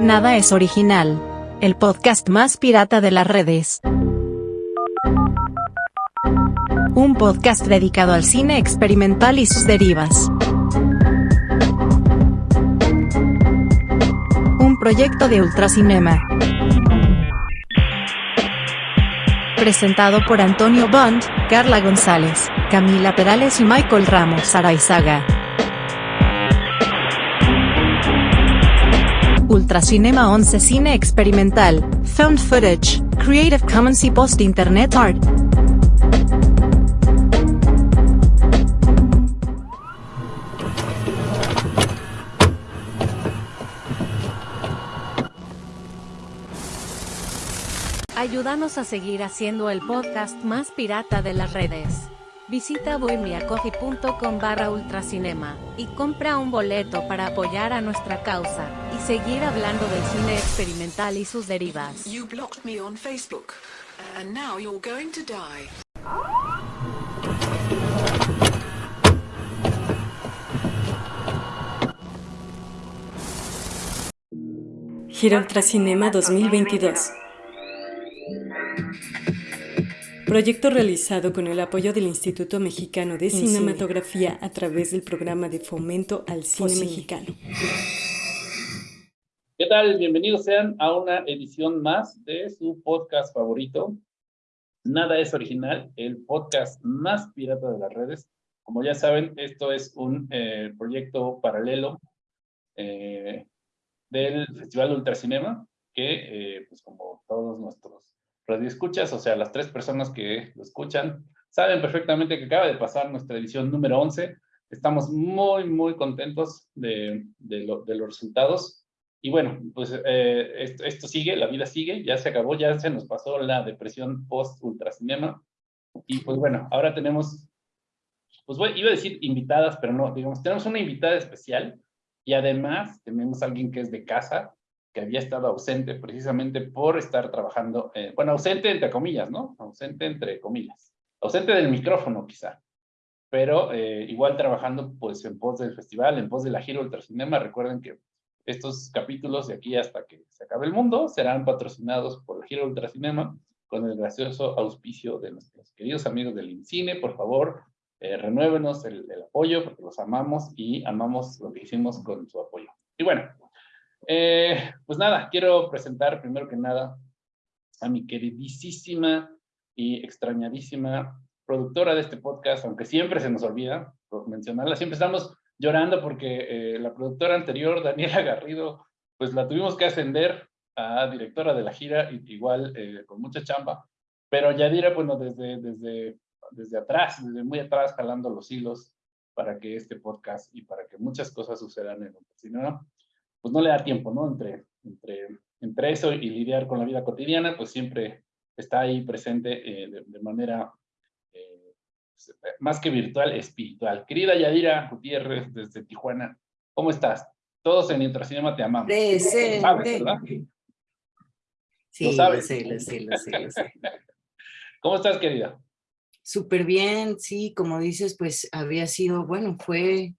Nada es original. El podcast más pirata de las redes. Un podcast dedicado al cine experimental y sus derivas. Un proyecto de Ultracinema. Presentado por Antonio Bond, Carla González, Camila Perales y Michael Ramos Araizaga. Ultracinema 11 Cine Experimental, Found Footage, Creative Commons y Post Internet Art. Ayúdanos a seguir haciendo el podcast más pirata de las redes. Visita bohemiacoffee.com barra ultracinema y compra un boleto para apoyar a nuestra causa y seguir hablando del cine experimental y sus derivas. You blocked me on Facebook, and now you're going to die. Gira Ultracinema 2022 Proyecto realizado con el apoyo del Instituto Mexicano de Cinematografía a través del programa de fomento al cine mexicano. ¿Qué tal? Bienvenidos sean a una edición más de su podcast favorito. Nada es original, el podcast más pirata de las redes. Como ya saben, esto es un eh, proyecto paralelo eh, del Festival Ultracinema, que, eh, pues como todos nuestros escuchas, o sea, las tres personas que lo escuchan, saben perfectamente que acaba de pasar nuestra edición número 11. Estamos muy, muy contentos de, los resultados. Y bueno, pues eh, esto, esto, sigue, la vida sigue, ya se acabó, ya se nos pasó la depresión post-ultracinema. Y pues bueno, ahora tenemos, pues bueno, iba a decir invitadas, pero no, digamos, tenemos una invitada especial y además tenemos a alguien que es de casa, que había estado ausente precisamente por estar trabajando, eh, bueno, ausente entre comillas, ¿no? Ausente entre comillas. Ausente del micrófono quizá, pero eh, igual trabajando pues en pos del festival, en pos de la gira Ultracinema. Recuerden que estos capítulos de aquí hasta que se acabe el mundo serán patrocinados por la gira Ultracinema con el gracioso auspicio de nuestros queridos amigos del INCINE. Por favor, eh, renuévenos el, el apoyo porque los amamos y amamos lo que hicimos con su apoyo. Y bueno, eh, pues nada, quiero presentar primero que nada a mi queridísima y extrañadísima productora de este podcast, aunque siempre se nos olvida mencionarla, siempre estamos llorando porque eh, la productora anterior, Daniela Garrido, pues la tuvimos que ascender a directora de la gira, igual eh, con mucha chamba, pero Yadira, bueno, desde, desde, desde atrás, desde muy atrás, jalando los hilos para que este podcast y para que muchas cosas sucedan en un ¿no? Pues no le da tiempo, ¿no? Entre, entre, entre eso y lidiar con la vida cotidiana, pues siempre está ahí presente eh, de, manera eh, más que virtual, espiritual. Querida Yadira Gutiérrez desde Tijuana, ¿cómo estás? Todos en Intracinema te amamos. Presente. sabes, ¿verdad? Sí, ¿Lo sabes? sé, lo sé, lo sé, lo sé. ¿Cómo estás, querida? Súper bien, sí, como dices, pues había sido, bueno, fue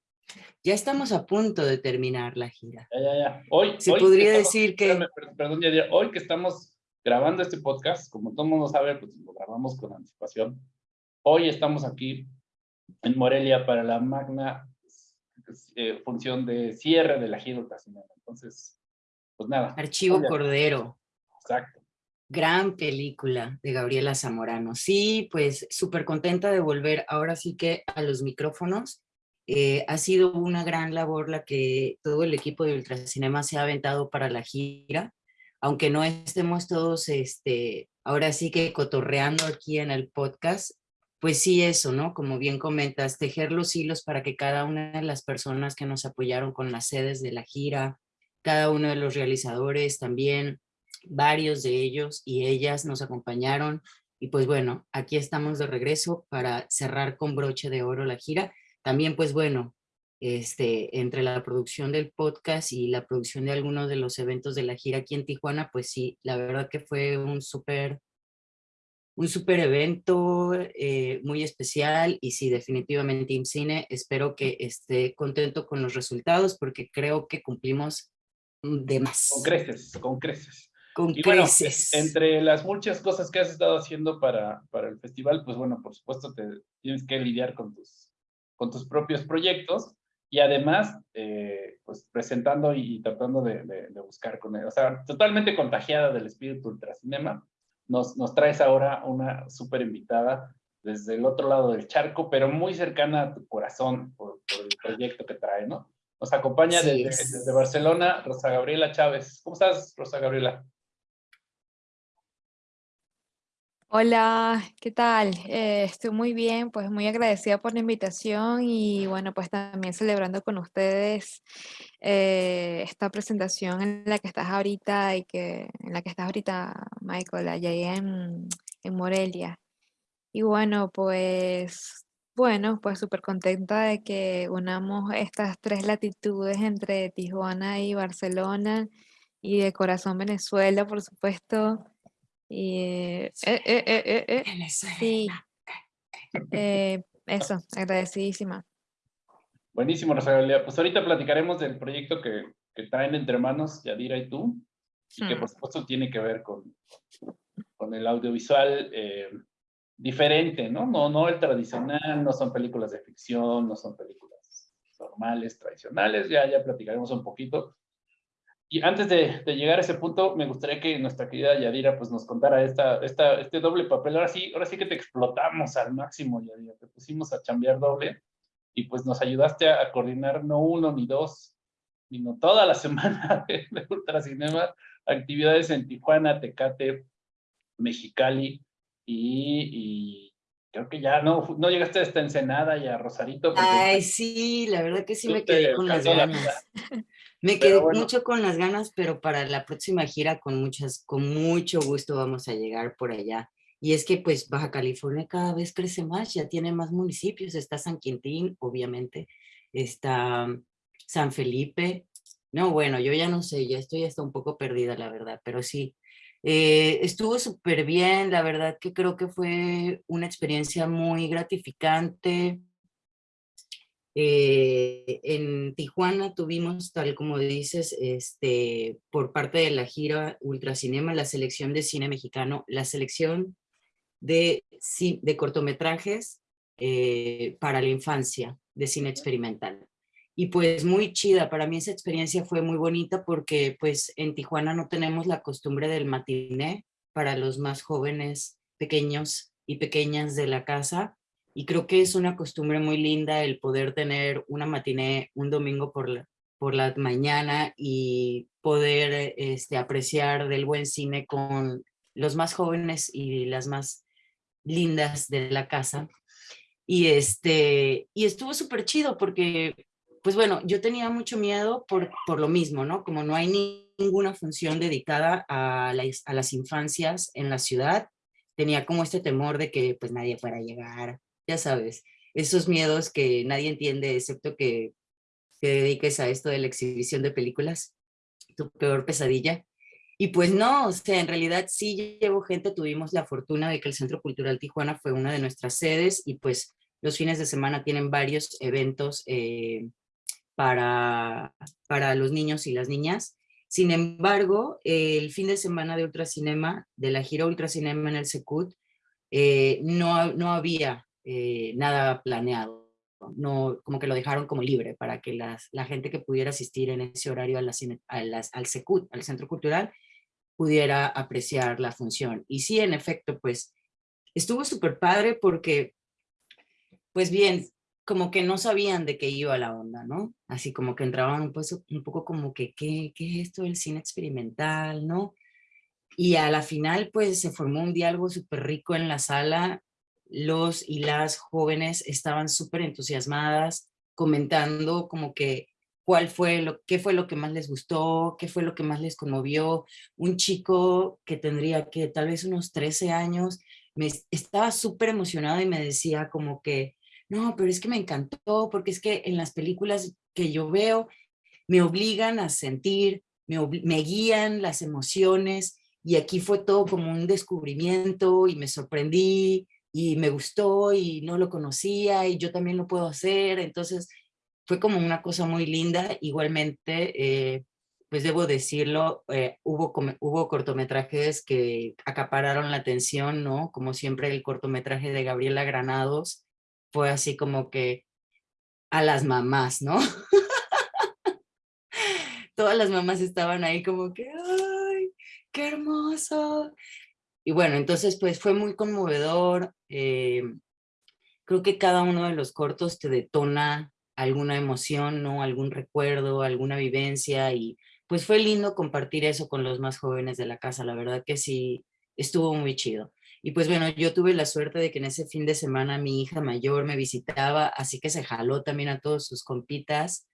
ya estamos a punto de terminar la gira. Ya, ya, ya. Hoy, Se hoy podría estamos- decir que- espérame, perdón, Yadira, hoy que estamos grabando este podcast, como todo el mundo sabe, pues lo grabamos con anticipación. Hoy estamos aquí en Morelia para la magna eh, función de cierre de la gira Ultracinema. Entonces, pues nada. Archivo Cordero, Exacto. gran película de Gabriela Zamorano. Sí, pues súper contenta de volver ahora sí que a los micrófonos. Eh, ha sido una gran labor la que todo el equipo de Ultracinema se ha aventado para la gira, aunque no estemos todos, este, ahora sí que cotorreando aquí en el podcast, pues sí eso, ¿no? Como bien comentas, tejer los hilos para que cada una de las personas que nos apoyaron con las sedes de la gira, cada uno de los realizadores también, varios de ellos y ellas nos acompañaron. Y pues bueno, aquí estamos de regreso para cerrar con broche de oro la gira. También pues bueno, este, entre la producción del podcast y la producción de algunos de los eventos de la gira aquí en Tijuana, pues sí, la verdad que fue un súper un súper evento eh, muy especial y sí, definitivamente IMCINE, espero que esté contento con los resultados porque creo que cumplimos de más. Con creces, con creces. Con y bueno, creces. entre las muchas cosas que has estado haciendo para, para el festival, pues bueno, por supuesto te tienes que lidiar con tus, con tus propios proyectos y además, eh, pues presentando y, tratando de, de, buscar con él. O sea, totalmente contagiada del espíritu ultracinema, nos, nos traes ahora una súper invitada desde el otro lado del charco, pero muy cercana a tu corazón por, el proyecto que trae, ¿no? Nos acompaña desde, Barcelona Rosa Gabriela Chávez. ¿Cómo estás, Rosa Gabriela? Hola, ¿qué tal? Eh, estoy muy bien, pues muy agradecida por la invitación y bueno, pues también celebrando con ustedes eh, esta presentación en la que estás ahorita y que en la que estás ahorita, Michael, allá en, en Morelia. Y bueno, pues bueno, pues súper contenta de que unamos estas tres latitudes entre Tijuana y Barcelona y de corazón Venezuela, por supuesto. Y eh, eh, eh, eh sí, eso, agradecidísima. Buenísimo, Rosalia. Pues ahorita platicaremos del proyecto que, que traen entre manos Yadira y tú, y que hmm. por supuesto tiene que ver con, con el audiovisual diferente, ¿no? ¿no? No el tradicional, no son películas de ficción, no son películas normales, tradicionales, ya, ya platicaremos un poquito. Y antes de, de llegar a ese punto, me gustaría que nuestra querida Yadira pues, nos contara esta, esta, este doble papel. Ahora sí, ahora sí que te explotamos al máximo, Yadira. Te pusimos a chambear doble y pues nos ayudaste a, coordinar no uno ni dos, sino toda la semana de, de Ultracinema, actividades en Tijuana, Tecate, Mexicali, y, creo que ya no, no llegaste hasta Ensenada y a Rosarito. Ay, sí, la verdad que sí me quedé con las ganas. me quedé mucho con las ganas, pero para la próxima gira con muchas, con mucho gusto vamos a llegar por allá. Y es que pues Baja California cada vez crece más, ya tiene más municipios, está San Quintín, obviamente, está San Felipe, no, bueno, yo ya no sé, ya estoy hasta un poco perdida, la verdad, pero sí, eh, estuvo súper bien, la verdad que creo que fue una experiencia muy gratificante. Eh, en Tijuana tuvimos, tal como dices, este, por parte de la gira Ultracinema, la selección de cine mexicano, la selección de, de cortometrajes eh, para la infancia, de cine experimental y pues muy chida. Para mí esa experiencia fue muy bonita porque pues en Tijuana no tenemos la costumbre del matiné para los más jóvenes, pequeños y pequeñas de la casa. Y creo que es una costumbre muy linda el poder tener una matiné un domingo por la, por la mañana y poder este, apreciar del buen cine con los más jóvenes y las más lindas de la casa. Y, este, y estuvo súper chido porque pues bueno, yo tenía mucho miedo por, por lo mismo, ¿no? Como no hay ninguna función dedicada a, a las infancias en la ciudad, tenía como este temor de que pues nadie fuera a llegar, ya sabes, esos miedos que nadie entiende excepto que te dediques a esto de la exhibición de películas, tu peor pesadilla. Y pues no, o sea, en realidad sí llevo gente, tuvimos la fortuna de que el Centro Cultural Tijuana fue una de nuestras sedes y pues los fines de semana tienen varios eventos eh, para, para los niños y las niñas. Sin embargo, el fin de semana de Ultracinema, de la gira Ultracinema en el Secut, eh, no, no había eh, nada planeado. No, como que lo dejaron como libre para que las, la gente que pudiera asistir en ese horario a la, a las, al Secut, al Centro Cultural, pudiera apreciar la función. Y sí, en efecto, pues estuvo súper padre porque, pues bien, como que no sabían de qué iba la onda, ¿no? Así como que entraban un, un poco como que, ¿qué, ¿qué es esto del cine experimental, no? Y a la final, pues, se formó un diálogo súper rico en la sala. Los y las jóvenes estaban súper entusiasmadas, comentando como que cuál fue lo, qué fue lo que más les gustó, qué fue lo que más les conmovió. Un chico que tendría que tal vez unos 13 años, me estaba súper emocionado y me decía como que, no, pero es que me encantó, porque es que en las películas que yo veo me obligan a sentir, me, me guían las emociones, y aquí fue todo como un descubrimiento y me sorprendí y me gustó y no lo conocía y yo también lo puedo hacer, entonces fue como una cosa muy linda, igualmente eh, pues debo decirlo, eh, hubo, hubo cortometrajes que acapararon la atención, ¿no? Como siempre el cortometraje de Gabriela Granados fue así como que a las mamás, ¿no? Todas las mamás estaban ahí como que, ¡ay, qué hermoso! Y bueno, entonces pues fue muy conmovedor. Eh, creo que cada uno de los cortos te detona alguna emoción, ¿no? Algún recuerdo, alguna vivencia y pues fue lindo compartir eso con los más jóvenes de la casa, la verdad que sí, estuvo muy chido. Y pues bueno, yo tuve la suerte de que en ese fin de semana mi hija mayor me visitaba, así que se jaló también a todos sus compitas,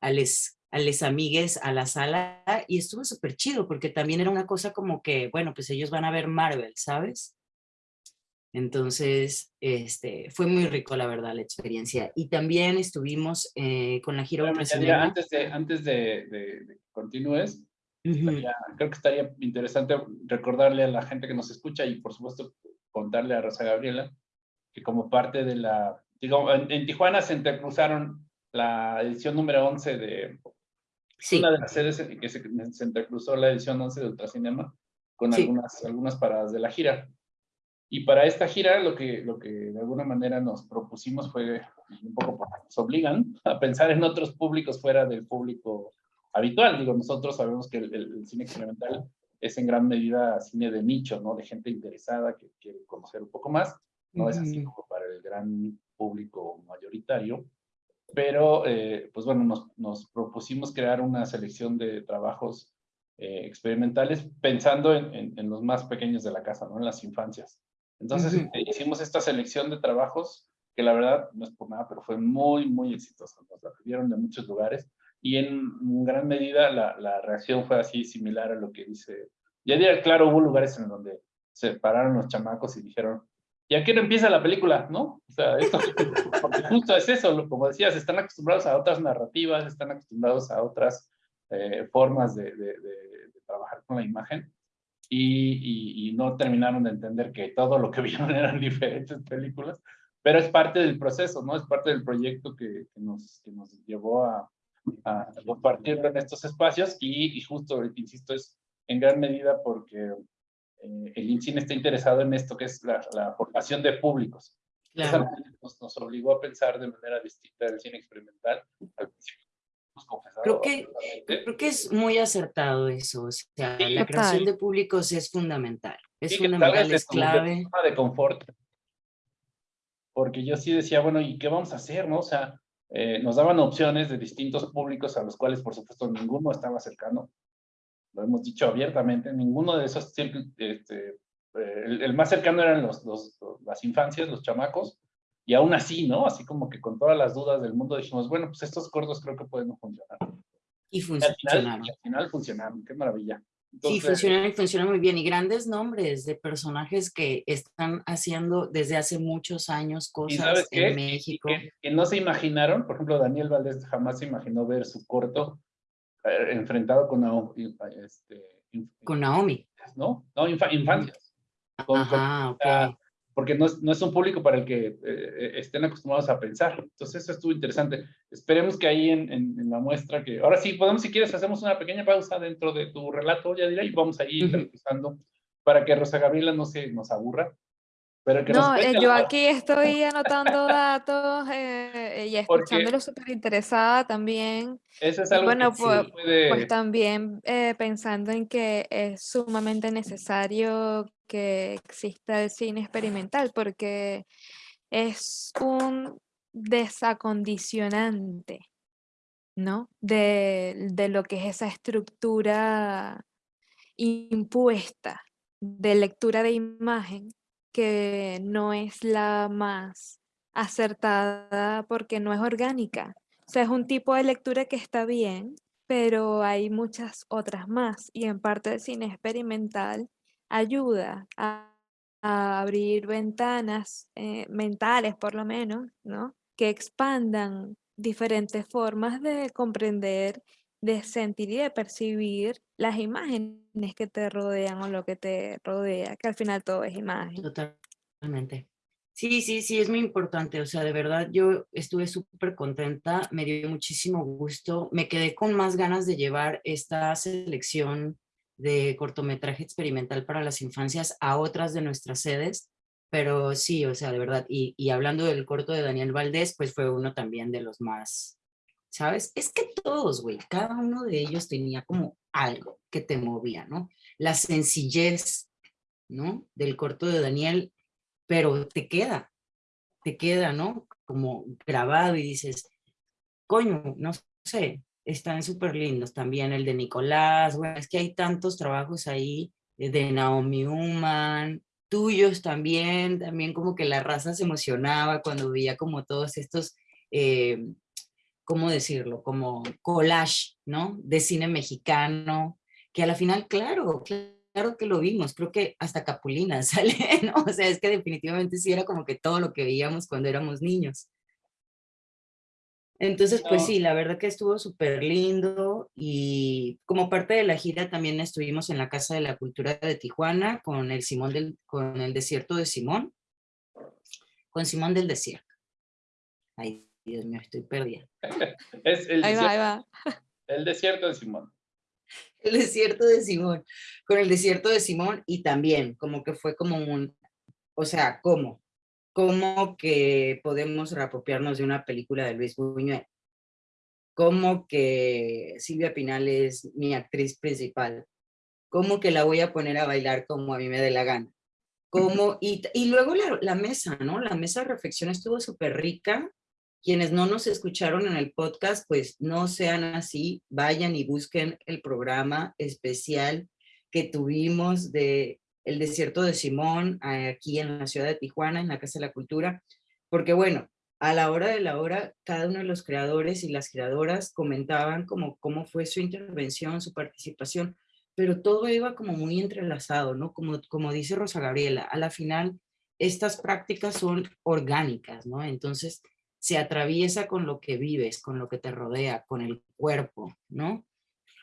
a les, a les amigues a la sala y estuvo súper chido porque también era una cosa como que, bueno, pues ellos van a ver Marvel, ¿sabes? Entonces, este, fue muy rico, la verdad, la experiencia. Y también estuvimos eh, con la gira Antes de, antes de, de, que continúes, creo que estaría interesante recordarle a la gente que nos escucha y, por supuesto, contarle a Rosa Gabriela que como parte de la... Digo, en, Tijuana se intercruzaron la edición número 11 de... Sí. Una de las sedes en que se, se intercruzó la edición 11 de Ultracinema con algunas, algunas paradas de la gira. Y para esta gira lo que, lo que de alguna manera nos propusimos fue, un poco nos obligan a pensar en otros públicos fuera del público habitual. Digo, nosotros sabemos que el, cine experimental es en gran medida cine de nicho, ¿no? De gente interesada que quiere conocer un poco más. No es así como para el gran público mayoritario. Pero, eh, pues bueno, nos, nos, propusimos crear una selección de trabajos eh, experimentales pensando en, en, los más pequeños de la casa, ¿no? En las infancias. Entonces eh, hicimos esta selección de trabajos que la verdad no es por nada, pero fue muy, muy exitosa. Nos la pidieron de muchos lugares y en gran medida la, la, reacción fue así similar a lo que dice. Ya claro, hubo lugares en donde se pararon los chamacos y dijeron, ¿y a qué no empieza la película? ¿No? O sea, esto, porque justo es eso, como decías, están acostumbrados a otras narrativas, están acostumbrados a otras eh, formas de, de, de trabajar con la imagen y, no terminaron de entender que todo lo que vieron eran diferentes películas, pero es parte del proceso, ¿no? Es parte del proyecto que, nos, que nos llevó a, a, compartirlo en estos espacios y, justo, insisto, es en gran medida porque eh, el INCINE está interesado en esto que es la, la formación de públicos. Claro. Nos, nos, obligó a pensar de manera distinta el cine experimental. Al principio Creo que, creo que es muy acertado eso, o sea, la creación de públicos es fundamental, es fundamental, es clave. De confort, porque yo sí decía, bueno, ¿y qué vamos a hacer, no? O sea, eh, nos daban opciones de distintos públicos a los cuales, por supuesto, ninguno estaba cercano, lo hemos dicho abiertamente, ninguno de esos, este, eh, el, más cercano eran los, los, las infancias, los chamacos, y aún así, ¿no? Así como que con todas las dudas del mundo dijimos, bueno, pues estos cortos creo que pueden funcionar. Y funcionaron. Y al final, funcionaron, qué maravilla. sí, funcionan y funcionan muy bien. Y grandes nombres de personajes que están haciendo desde hace muchos años cosas en México. Que, no se imaginaron, por ejemplo, Daniel Valdés jamás se imaginó ver su corto enfrentado con Naomi. Este, con Naomi. ¿No? No, infancias. Ajá, ok porque no es, no es, un público para el que eh, eh, estén acostumbrados a pensar. Entonces eso estuvo interesante. Esperemos que ahí en, en, la muestra que... Ahora sí, podemos, si quieres, hacemos una pequeña pausa dentro de tu relato, ya diré, y vamos a ir uh para que Rosa Gabriela no se nos aburra. Pero que no, eh, yo aquí estoy anotando datos y escuchándolo súper interesada también. Eso es algo bueno, que pues, pues también pensando en que es sumamente necesario que exista el cine experimental, porque es un desacondicionante, ¿no? De, de lo que es esa estructura impuesta de lectura de imagen que no es la más acertada porque no es orgánica. O sea, es un tipo de lectura que está bien, pero hay muchas otras más. Y en parte del cine experimental ayuda a, abrir ventanas eh, mentales, por lo menos, ¿no? Que expandan diferentes formas de comprender, de sentir y de percibir las imágenes que te rodean o lo que te rodea, que al final todo es imagen. Totalmente. Sí, sí, sí, es muy importante. O sea, de verdad, yo estuve súper contenta, me dio muchísimo gusto. Me quedé con más ganas de llevar esta selección de cortometraje experimental para las infancias a otras de nuestras sedes. Pero sí, o sea, de verdad. Y, y hablando del corto de Daniel Valdés, pues fue uno también de los más, ¿sabes? Es que todos, güey, cada uno de ellos tenía como algo que te movía, ¿no? La sencillez, ¿no? Del corto de Daniel pero te queda, te queda, ¿no? Como grabado y dices, coño, no sé, están súper lindos también el de Nicolás, bueno, es que hay tantos trabajos ahí eh, de Naomi Human, tuyos también, también como que la raza se emocionaba cuando veía como todos estos, eh, ¿cómo decirlo? Como collage, ¿no? De cine mexicano, que a la final, claro, claro que lo vimos, creo que hasta Capulina sale, ¿no? O sea, es que definitivamente sí era como que todo lo que veíamos cuando éramos niños. Entonces, pues sí, la verdad que estuvo súper lindo y como parte de la gira también estuvimos en la Casa de la Cultura de Tijuana con el, Simón del, con el Desierto de Simón, con Simón del Desierto. Ay, Dios mío, estoy perdida. es el ahí desierto, va, ahí va. El desierto de Simón. El desierto de Simón, con el desierto de Simón y también como que fue como un, o sea, ¿cómo? ¿Cómo que podemos reapropiarnos de una película de Luis Buñuel? ¿Cómo que Silvia Pinal es mi actriz principal? ¿Cómo que la voy a poner a bailar como a mí me dé la gana? ¿Cómo? Y, y luego la, la mesa, ¿no? La mesa de reflexión estuvo súper rica quienes no nos escucharon en el podcast, pues no sean así, vayan y busquen el programa especial que tuvimos de El Desierto de Simón aquí en la ciudad de Tijuana, en la Casa de la Cultura, porque bueno, a la hora de la hora, cada uno de los creadores y las creadoras comentaban como cómo fue su intervención, su participación, pero todo iba como muy entrelazado, ¿no? Como, como dice Rosa Gabriela, a la final estas prácticas son orgánicas, ¿no? Entonces, se atraviesa con lo que vives, con lo que te rodea, con el cuerpo, ¿no?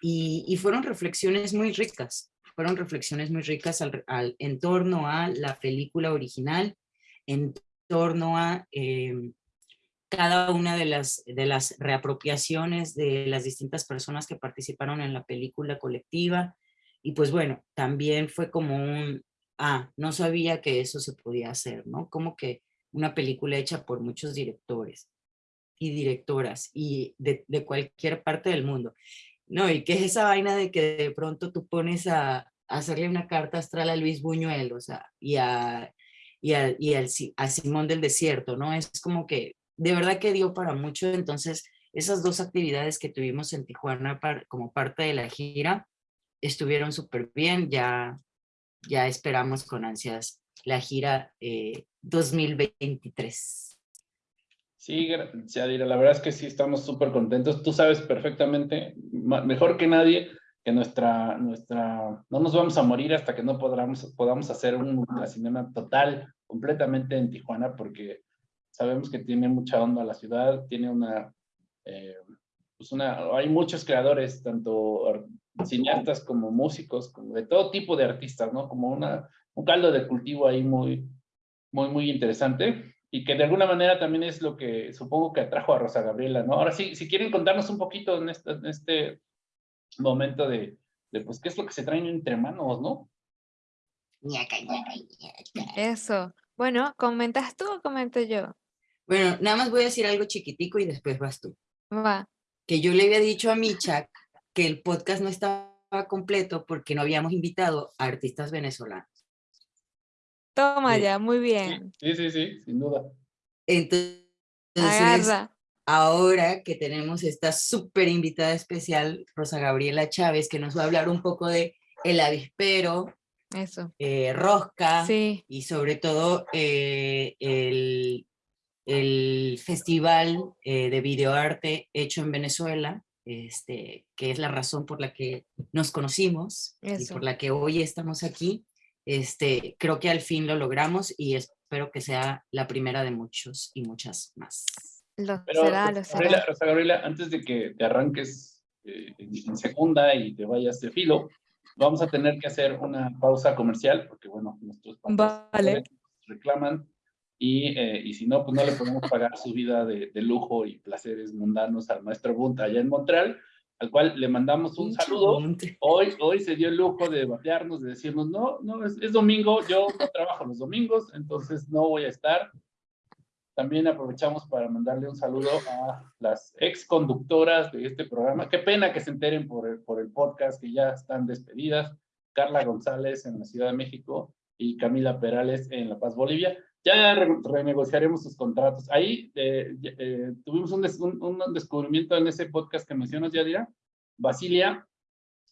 Y, fueron reflexiones muy ricas, fueron reflexiones muy ricas al, en torno a la película original, en torno a em, cada una de las, de las reapropiaciones de las distintas personas que participaron en la película colectiva. Y pues bueno, también fue como un, ah, no sabía que eso se podía hacer, ¿no? Como que una película hecha por muchos directores y directoras y de, cualquier parte del mundo. No, y que es esa vaina de que de pronto tú pones a, hacerle una carta astral a Luis Buñuel, o sea, y a, y a, y a Simón del Desierto, ¿no? Es como que de verdad que dio para mucho, entonces esas dos actividades que tuvimos en Tijuana como parte de la gira estuvieron súper bien, ya, ya esperamos con ansias la gira eh, 2023. Sí, Yadira, la verdad es que sí estamos súper contentos. Tú sabes perfectamente, mejor que nadie, que nuestra, nuestra, no nos vamos a morir hasta que no podamos, podamos hacer un cinema total, completamente en Tijuana, porque sabemos que tiene mucha onda la ciudad, tiene una, eh, pues una, hay muchos creadores, tanto cineastas como músicos, como de todo tipo de artistas, ¿no? Como una, un caldo de cultivo ahí muy, muy, muy interesante y que de alguna manera también es lo que supongo que atrajo a Rosa Gabriela, ¿no? Ahora sí, si quieren contarnos un poquito en este, en este momento de, de, pues, qué es lo que se traen entre manos, ¿no? Eso. Bueno, ¿comentas tú o comento yo? Bueno, nada más voy a decir algo chiquitico y después vas tú. Va. Que yo le había dicho a Micha que el podcast no estaba completo porque no habíamos invitado a artistas venezolanos. Toma ya, muy bien. Sí, sí, sí, sin duda. Entonces, Agarra. ahora que tenemos esta súper invitada especial, Rosa Gabriela Chávez, que nos va a hablar un poco de El Avispero, Eso. eh, Rosca Sí. y sobre todo eh, el, el festival eh, de videoarte hecho en Venezuela, este, que es la razón por la que nos conocimos y por la que hoy estamos aquí. Este, creo que al fin lo logramos y espero que sea la primera de muchos y muchas más. Lo Pero, será, lo Rosa Gabriela, será. Rosa Gabriela, antes de que te arranques eh, en, segunda y te vayas de filo, vamos a tener que hacer una pausa comercial, porque bueno, nuestros Vale. reclaman y, eh, y, si no, pues no le podemos pagar su vida de, de, lujo y placeres mundanos al maestro Bunt allá en Montreal, al cual le mandamos un saludo. Hoy, hoy se dio el lujo de batearnos, de decirnos, no, no, es, es domingo, yo no trabajo los domingos, entonces no voy a estar. También aprovechamos para mandarle un saludo a las ex conductoras de este programa. Qué pena que se enteren por el, por el podcast, que ya están despedidas. Carla González en la Ciudad de México y Camila Perales en La Paz, Bolivia. Ya renegociaremos sus contratos. Ahí eh, eh, tuvimos un, un, descubrimiento en ese podcast que mencionas, Yadira. Basilia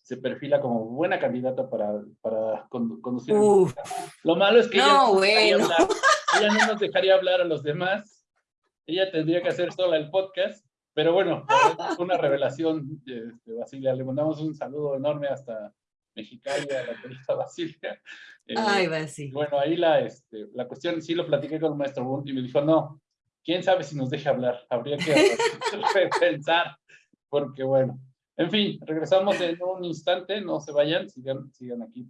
se perfila como buena candidata para, para conducir. Lo malo es que no, ella, no bueno. ella no nos dejaría hablar a los demás. Ella tendría que hacer sola el podcast. Pero bueno, una revelación de, de Basilia. Le mandamos un saludo enorme hasta Mexicali a la querida Basilia. Eh, Ay, Basilia. Bueno, ahí la, este, la cuestión, sí lo platiqué con el maestro Bunt y me dijo, no, quién sabe si nos deja hablar. Habría que pensar, porque bueno. En fin, regresamos en un instante, no se vayan, sigan, sigan aquí.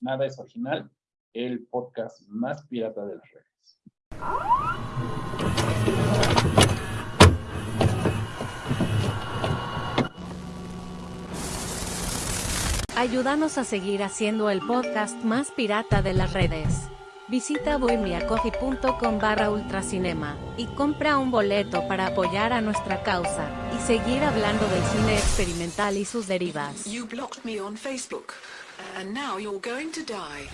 Nada es original, el podcast más pirata de las redes. Ayúdanos a seguir haciendo el podcast más pirata de las redes. Visita bohemiacoffee.com barra ultracinema y compra un boleto para apoyar a nuestra causa y seguir hablando del cine experimental y sus derivas. You blocked me on Facebook, and now you're going to die.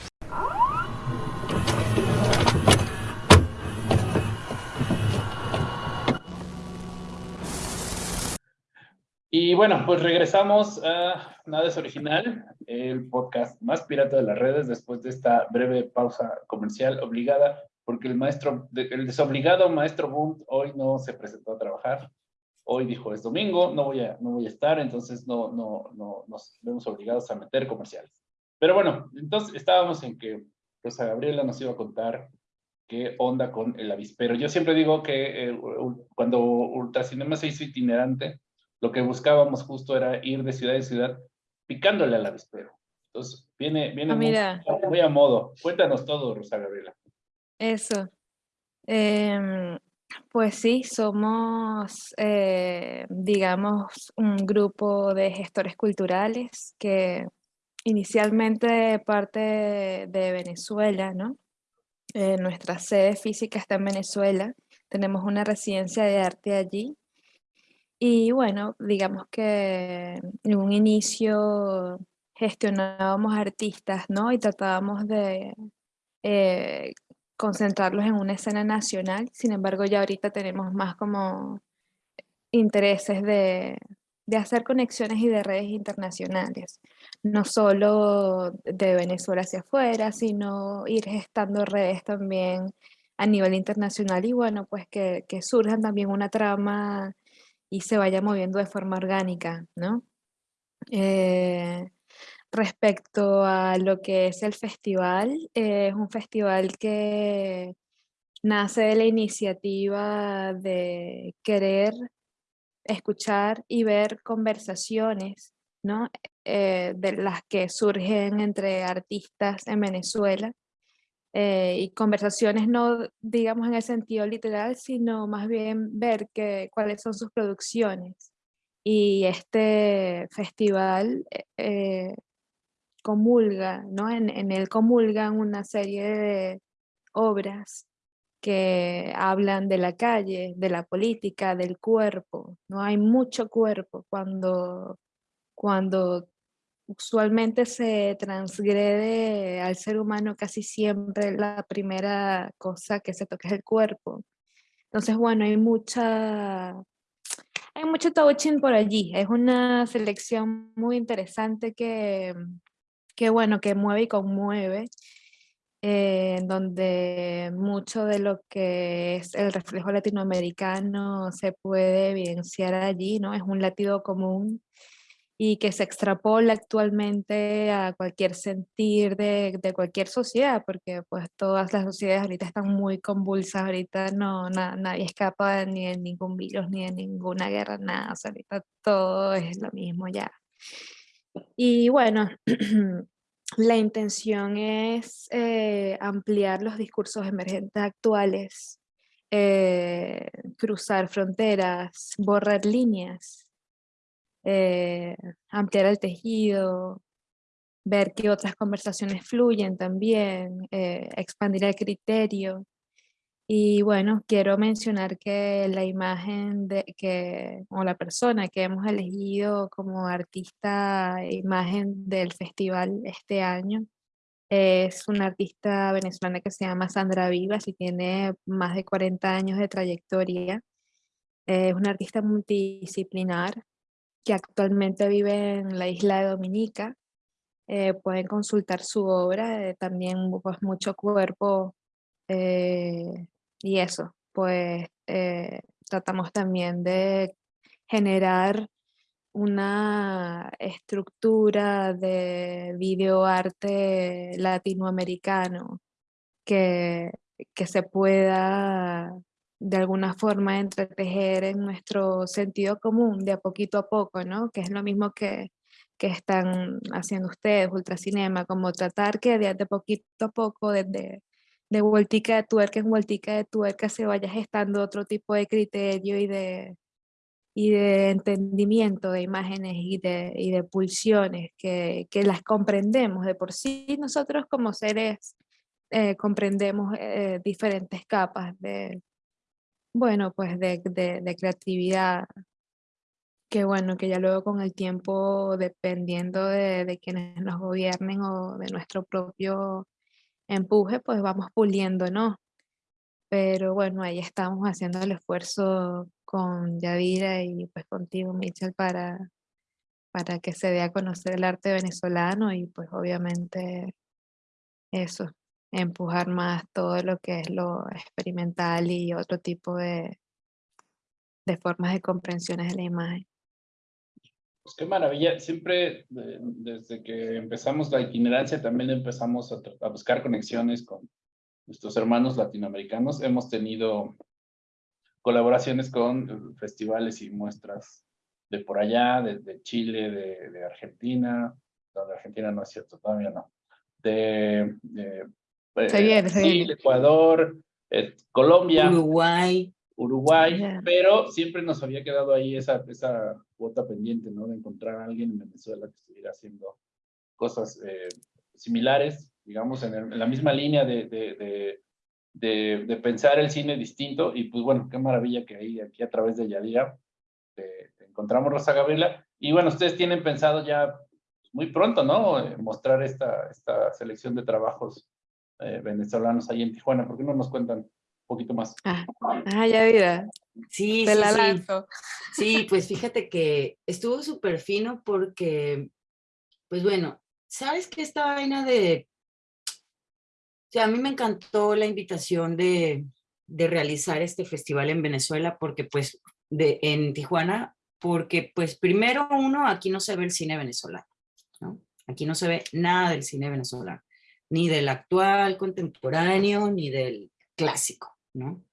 Y bueno, pues regresamos a Nada es Original, el podcast más pirata de las redes después de esta breve pausa comercial obligada, porque el maestro, el desobligado maestro Boom hoy no se presentó a trabajar. Hoy dijo, es domingo, no voy a, no voy a estar, entonces no, no, no nos vemos obligados a meter comerciales. Pero bueno, entonces estábamos en que Rosa Gabriela nos iba a contar qué onda con el avispero. Yo siempre digo que eh, cuando Ultracinema se hizo itinerante, lo que buscábamos justo era ir de ciudad en ciudad picándole al avispero. Entonces, viene, viene ah, muy, a modo. Cuéntanos todo, Rosa Gabriela. Eso. Em, pues sí, somos, eh, digamos, un grupo de gestores culturales que inicialmente parte de Venezuela, ¿no? Eh, nuestra sede física está en Venezuela. Tenemos una residencia de arte allí y bueno, digamos que en un inicio gestionábamos artistas, ¿no? Y tratábamos de eh, concentrarlos en una escena nacional. Sin embargo, ya ahorita tenemos más como intereses de, de hacer conexiones y de redes internacionales. No solo de Venezuela hacia afuera, sino ir gestando redes también a nivel internacional y bueno, pues que, que surjan también una trama y se vaya moviendo de forma orgánica, ¿no? Eh, respecto a lo que es el festival, es un festival que nace de la iniciativa de querer escuchar y ver conversaciones, ¿no? Eh, de las que surgen entre artistas en Venezuela eh, y conversaciones no, digamos, en el sentido literal, sino más bien ver que, cuáles son sus producciones. Y este festival eh, eh, comulga, ¿no? En, en él comulgan una serie de obras que hablan de la calle, de la política, del cuerpo. ¿no? Hay mucho cuerpo cuando, cuando usualmente se transgrede al ser humano casi siempre la primera cosa que se toca es el cuerpo. Entonces, bueno, hay mucha, hay mucho touching por allí. Es una selección muy interesante que, que bueno, que mueve y conmueve, eh, donde mucho de lo que es el reflejo latinoamericano se puede evidenciar allí, ¿no? Es un latido común y que se extrapola actualmente a cualquier sentir de, de, cualquier sociedad, porque pues todas las sociedades ahorita están muy convulsas, ahorita no, nadie escapa ni de ningún virus, ni de ninguna guerra, nada, ahorita todo es lo mismo ya. Y bueno, la intención es eh, ampliar los discursos emergentes actuales, eh, cruzar fronteras, borrar líneas, eh, ampliar el tejido, ver que otras conversaciones fluyen también, expandir el criterio. Y bueno, quiero mencionar que la imagen de que, o la persona que hemos elegido como artista imagen del festival este año es una artista venezolana que se llama Sandra Vivas y tiene más de 40 años de trayectoria. Es una artista multidisciplinar que actualmente vive en la isla de Dominica. Eh, pueden consultar su obra, eh, también pues, mucho cuerpo eh, y eso, pues tratamos también de generar una estructura de videoarte latinoamericano que, que se pueda de alguna forma entretejer en nuestro sentido común de a poquito a poco, ¿no? Que es lo mismo que, que están haciendo ustedes, Ultracinema, como tratar que de, de poquito a poco, desde de vueltica de tuerca en vueltica de tuerca se vaya gestando otro tipo de criterio y de, y de entendimiento de imágenes y de, y de pulsiones que, que, las comprendemos de por sí nosotros como seres eh, comprendemos eh, diferentes capas de bueno pues de, de, creatividad que bueno que ya luego con el tiempo dependiendo de, de quienes nos gobiernen o de nuestro propio empuje, pues vamos puliendo, ¿no? Pero bueno, ahí estamos haciendo el esfuerzo con Yadira y pues contigo, Michel, para, para que se dé a conocer el arte venezolano y pues obviamente eso, empujar más todo lo que es lo experimental y otro tipo de, de formas de comprensiones de la imagen. Pues qué maravilla. Siempre, desde que empezamos la itinerancia, también empezamos a, buscar conexiones con nuestros hermanos latinoamericanos. Hemos tenido colaboraciones con festivales y muestras de por allá, de, Chile, de, Argentina. No, de Argentina no es cierto, todavía no. De, eh, Ecuador, eh, Colombia. Uruguay. Uruguay, pero siempre nos había quedado ahí esa, esa cuota pendiente, ¿no? De encontrar a alguien en Venezuela que estuviera haciendo cosas eh, similares, digamos, en, la misma línea de, de, de, de, pensar el cine distinto. Y pues bueno, qué maravilla que ahí, aquí a través de Yadira, te, encontramos Rosa Gabriela. Y bueno, ustedes tienen pensado ya muy pronto, ¿no? Eh, mostrar esta, esta selección de trabajos eh, venezolanos ahí en Tijuana. ¿Por qué no nos cuentan poquito más. Ah, ah ya vida. Sí, Te sí, la sí. lanzo. Sí, pues fíjate que estuvo súper fino porque, pues bueno, ¿sabes qué esta vaina de... O sea, a mí me encantó la invitación de, de realizar este festival en Venezuela porque pues de, en Tijuana, porque pues primero uno, aquí no se ve el cine venezolano, ¿no? Aquí no se ve nada del cine venezolano, ni del actual contemporáneo, ni del clásico. ¿no?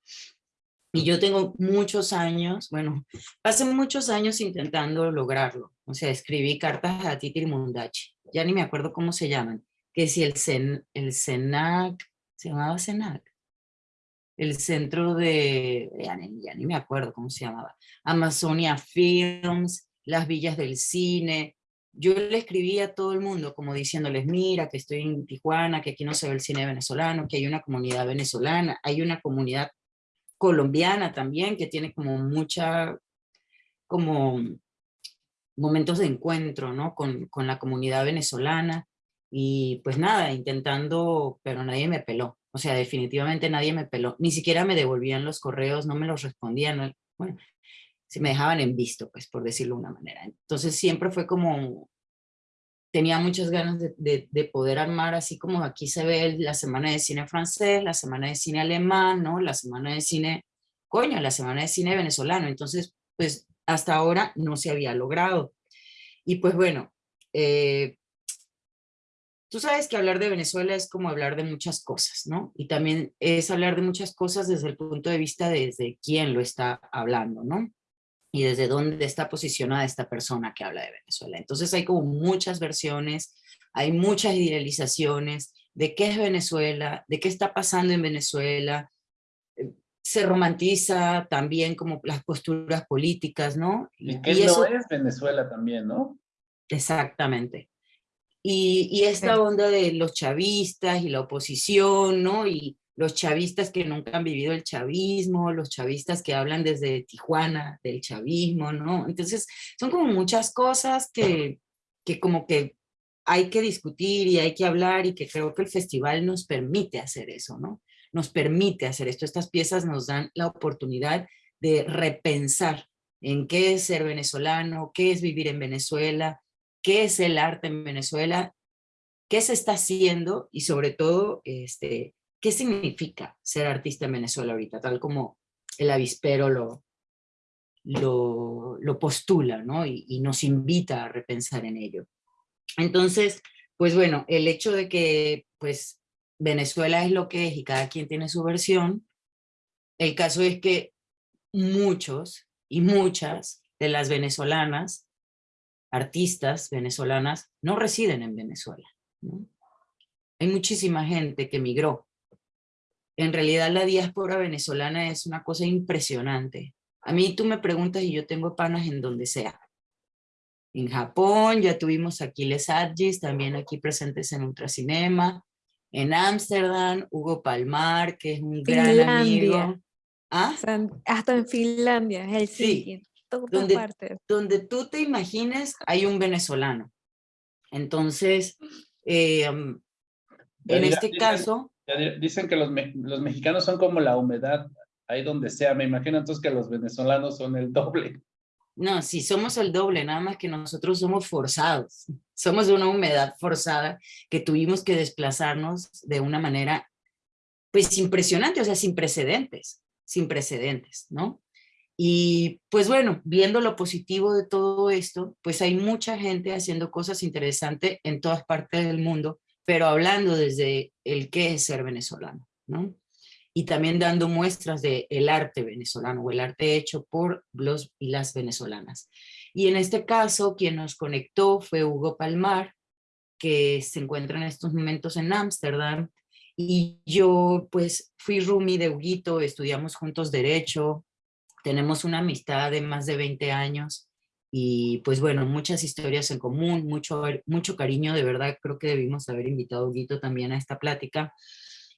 Y yo tengo muchos años, bueno, pasé muchos años intentando lograrlo. O sea, escribí cartas a Titi Mundachi, ya ni me acuerdo cómo se llaman, que si el, CEN, el CENAC, se llamaba CENAC, el centro de, ya ya ni me acuerdo cómo se llamaba, Amazonia Films, las villas del cine, yo le escribí a todo el mundo como diciéndoles, mira, que estoy en Tijuana, que aquí no se ve el cine venezolano, que hay una comunidad venezolana, hay una comunidad colombiana también que tiene como mucha, como momentos de encuentro, ¿no? Con, con la comunidad venezolana y pues nada, intentando, pero nadie me peló. O sea, definitivamente nadie me peló. Ni siquiera me devolvían los correos, no me los respondían. Bueno, se me dejaban en visto, pues por decirlo de una manera. Entonces siempre fue como, tenía muchas ganas de, de, poder armar, así como aquí se ve la semana de cine francés, la semana de cine alemán, ¿no? La semana de cine, coño, la semana de cine venezolano. Entonces, pues hasta ahora no se había logrado. Y pues bueno, eh, tú sabes que hablar de Venezuela es como hablar de muchas cosas, ¿no? Y también es hablar de muchas cosas desde el punto de vista desde quién lo está hablando, ¿no? Y desde dónde está posicionada esta persona que habla de Venezuela. Entonces hay como muchas versiones, hay muchas idealizaciones de qué es Venezuela, de qué está pasando en Venezuela, eh, se romantiza también como las posturas políticas, ¿no? Y, qué eso es Venezuela también, ¿no? Exactamente. Y, y esta onda de los chavistas y la oposición, ¿no? Y los chavistas que nunca han vivido el chavismo, los chavistas que hablan desde Tijuana del chavismo, ¿no? Entonces, son como muchas cosas que, que como que hay que discutir y hay que hablar y que creo que el festival nos permite hacer eso, ¿no? Nos permite hacer esto. Estas piezas nos dan la oportunidad de repensar en qué es ser venezolano, qué es vivir en Venezuela, qué es el arte en Venezuela, qué se está haciendo y sobre todo, este, ¿Qué significa ser artista en Venezuela ahorita? Tal como el avispero lo, lo, postula, ¿no? Y, nos invita a repensar en ello. Entonces, pues bueno, el hecho de que pues Venezuela es lo que es y cada quien tiene su versión, el caso es que muchos y muchas de las venezolanas, artistas venezolanas, no residen en Venezuela. Hay muchísima gente que migró en realidad la diáspora venezolana es una cosa impresionante. A mí tú me preguntas y yo tengo panas en donde sea. En Japón, ya tuvimos aquí Les Adgis, también aquí presentes en Ultracinema. En Ámsterdam, Hugo Palmar, que es un gran amigo. ¿Ah? Hasta en Finlandia, Helsinki, sí. donde, donde tú te imagines hay un venezolano. Entonces, eh, en este caso... Dicen que los, los mexicanos son como la humedad ahí donde sea. Me imagino entonces que los venezolanos son el doble. No, sí, somos el doble, nada más que nosotros somos forzados. Somos una humedad forzada que tuvimos que desplazarnos de una manera, pues, impresionante, o sea, sin precedentes, sin precedentes, ¿no? Y pues bueno, viendo lo positivo de todo esto, pues hay mucha gente haciendo cosas interesantes en todas partes del mundo pero hablando desde el qué es ser venezolano, ¿no? Y también dando muestras del el arte venezolano o el arte hecho por los y las venezolanas. Y en este caso, quien nos conectó fue Hugo Palmar, que se encuentra en estos momentos en Ámsterdam, y yo pues fui roomie de Huguito, estudiamos juntos Derecho, tenemos una amistad de más de 20 años, y pues bueno, muchas historias en común, mucho, mucho cariño, de verdad creo que debimos haber invitado a Huguito también a esta plática.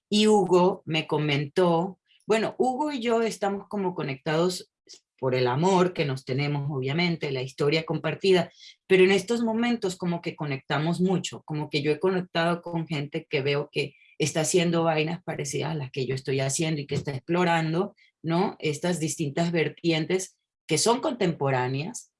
Y Hugo me comentó, bueno, Hugo y yo estamos como conectados por el amor que nos tenemos, obviamente, la historia compartida, pero en estos momentos como que conectamos mucho, como que yo he conectado con gente que veo que está haciendo vainas parecidas a las que yo estoy haciendo y que está explorando, ¿no? Estas distintas vertientes que son contemporáneas,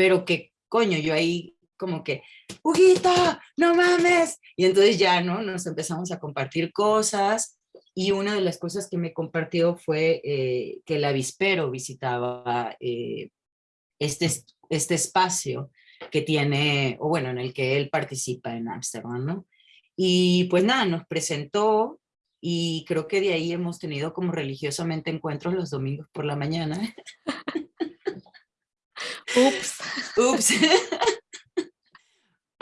pero que, coño, yo ahí como que, Huguita, no mames. Y entonces ya, ¿no? Nos empezamos a compartir cosas y una de las cosas que me compartió fue eh, que el avispero visitaba eh, este, este espacio que tiene, o bueno, en el que él participa en Ámsterdam, ¿no? Y pues nada, nos presentó y creo que de ahí hemos tenido como religiosamente encuentros los domingos por la mañana. Ups. Ups.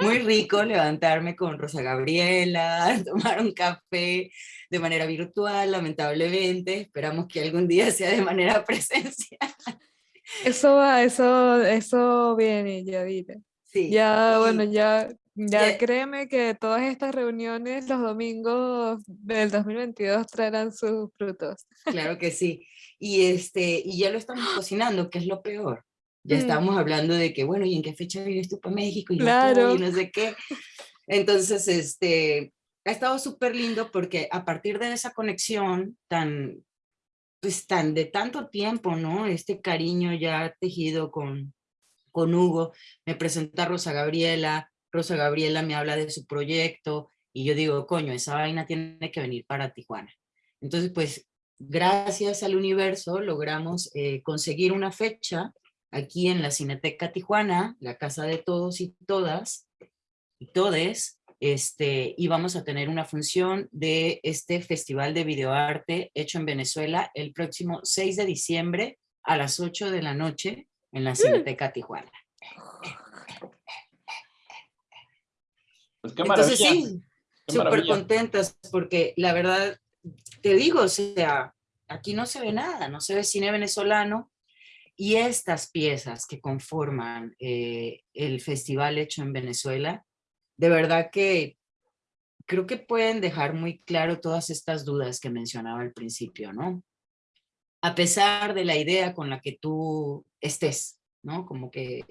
Muy rico levantarme con Rosa Gabriela, tomar un café de manera virtual, lamentablemente. Esperamos que algún día sea de manera presencial. Eso va, eso, eso viene, ya. Sí. Ya, bueno, ya, ya créeme que todas estas reuniones los domingos del 2022 traerán sus frutos. Claro que sí. Y, este, y ya lo estamos cocinando, que es lo peor. Ya mm. estábamos hablando de que, bueno, ¿y en qué fecha vienes tú para México? Y, claro. y no sé qué. Entonces, este, ha estado súper lindo porque a partir de esa conexión tan, pues tan de tanto tiempo, ¿no? Este cariño ya tejido con, con Hugo, me presenta Rosa Gabriela, Rosa Gabriela me habla de su proyecto y yo digo, coño, esa vaina tiene que venir para Tijuana. Entonces, pues, gracias al universo logramos eh, conseguir una fecha aquí en la Cineteca Tijuana, la casa de todos y todas, y todes, este, y vamos a tener una función de este Festival de Videoarte hecho en Venezuela el próximo 6 de diciembre a las 8 de la noche en la Cineteca Tijuana. Pues qué maravilla. Entonces sí, qué súper maravilla. contentas porque la verdad, te digo, o sea, aquí no se ve nada, no se ve cine venezolano y estas piezas que conforman eh, el festival hecho en Venezuela, de verdad que creo que pueden dejar muy claro todas estas dudas que mencionaba al principio, ¿no? A pesar de la idea con la que tú estés, ¿no? Como que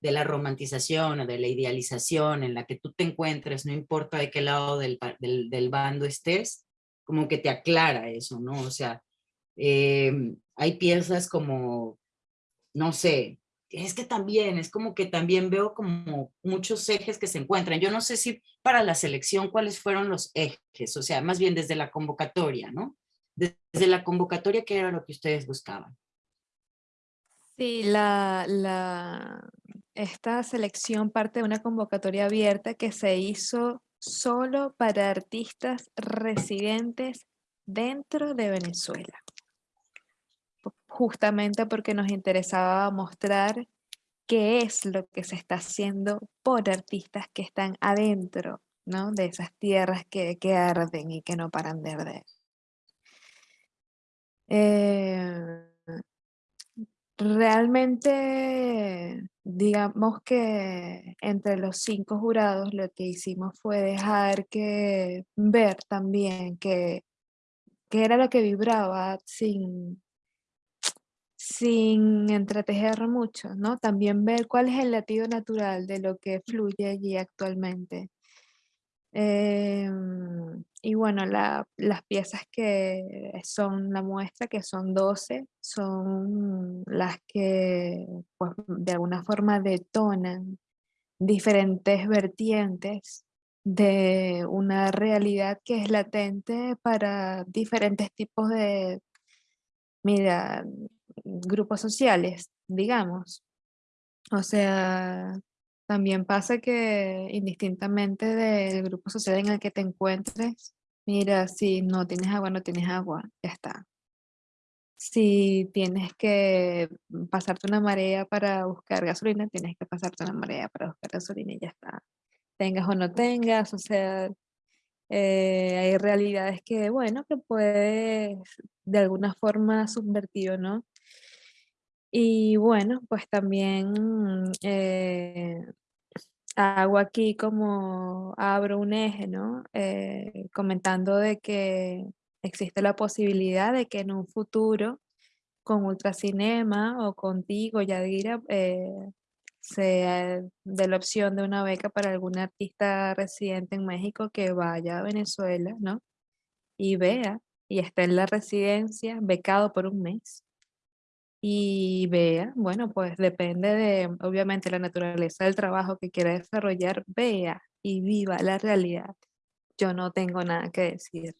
de la romantización o de la idealización en la que tú te encuentres, no importa de qué lado del, del, bando estés, como que te aclara eso, ¿no? O sea, eh, hay piezas como, no sé, es que también, es como que también veo como muchos ejes que se encuentran. Yo no sé si para la selección cuáles fueron los ejes, o sea, más bien desde la convocatoria, ¿no? Desde la convocatoria, ¿qué era lo que ustedes buscaban? Sí, la, la, esta selección parte de una convocatoria abierta que se hizo solo para artistas residentes dentro de Venezuela. Justamente porque nos interesaba mostrar qué es lo que se está haciendo por artistas que están adentro, ¿no? De esas tierras que, que arden y que no paran de arder. Eh, Realmente, digamos que entre los cinco jurados lo que hicimos fue dejar que ver también que, que era lo que vibraba sin, sin entretejer mucho, ¿no? También ver cuál es el latido natural de lo que fluye allí actualmente. Em, y bueno, la- las piezas que son la muestra, que son 12, son las que pues, de alguna forma detonan diferentes vertientes de una realidad que es latente para diferentes tipos de, mira, grupos sociales, digamos. O sea, también pasa que indistintamente del grupo social en el que te encuentres, mira, si no tienes agua, no tienes agua, ya está. Si tienes que pasarte una marea para buscar gasolina, tienes que pasarte una marea para buscar gasolina y ya está. Tengas o no tengas, o sea, eh, hay realidades que, bueno, que puedes de alguna forma subvertir o no. Y bueno, pues también eh, hago aquí como abro un eje, ¿no? Eh, comentando de que existe la posibilidad de que en un futuro con Ultracinema o contigo, Yadira, eh, se dé la opción de una beca para algún artista residente en México que vaya a Venezuela, ¿no? Y vea, y esté en la residencia, becado por un mes y vea, bueno, pues depende de, obviamente, la naturaleza del trabajo que quiera desarrollar, vea y viva la realidad. Yo no tengo nada que decir.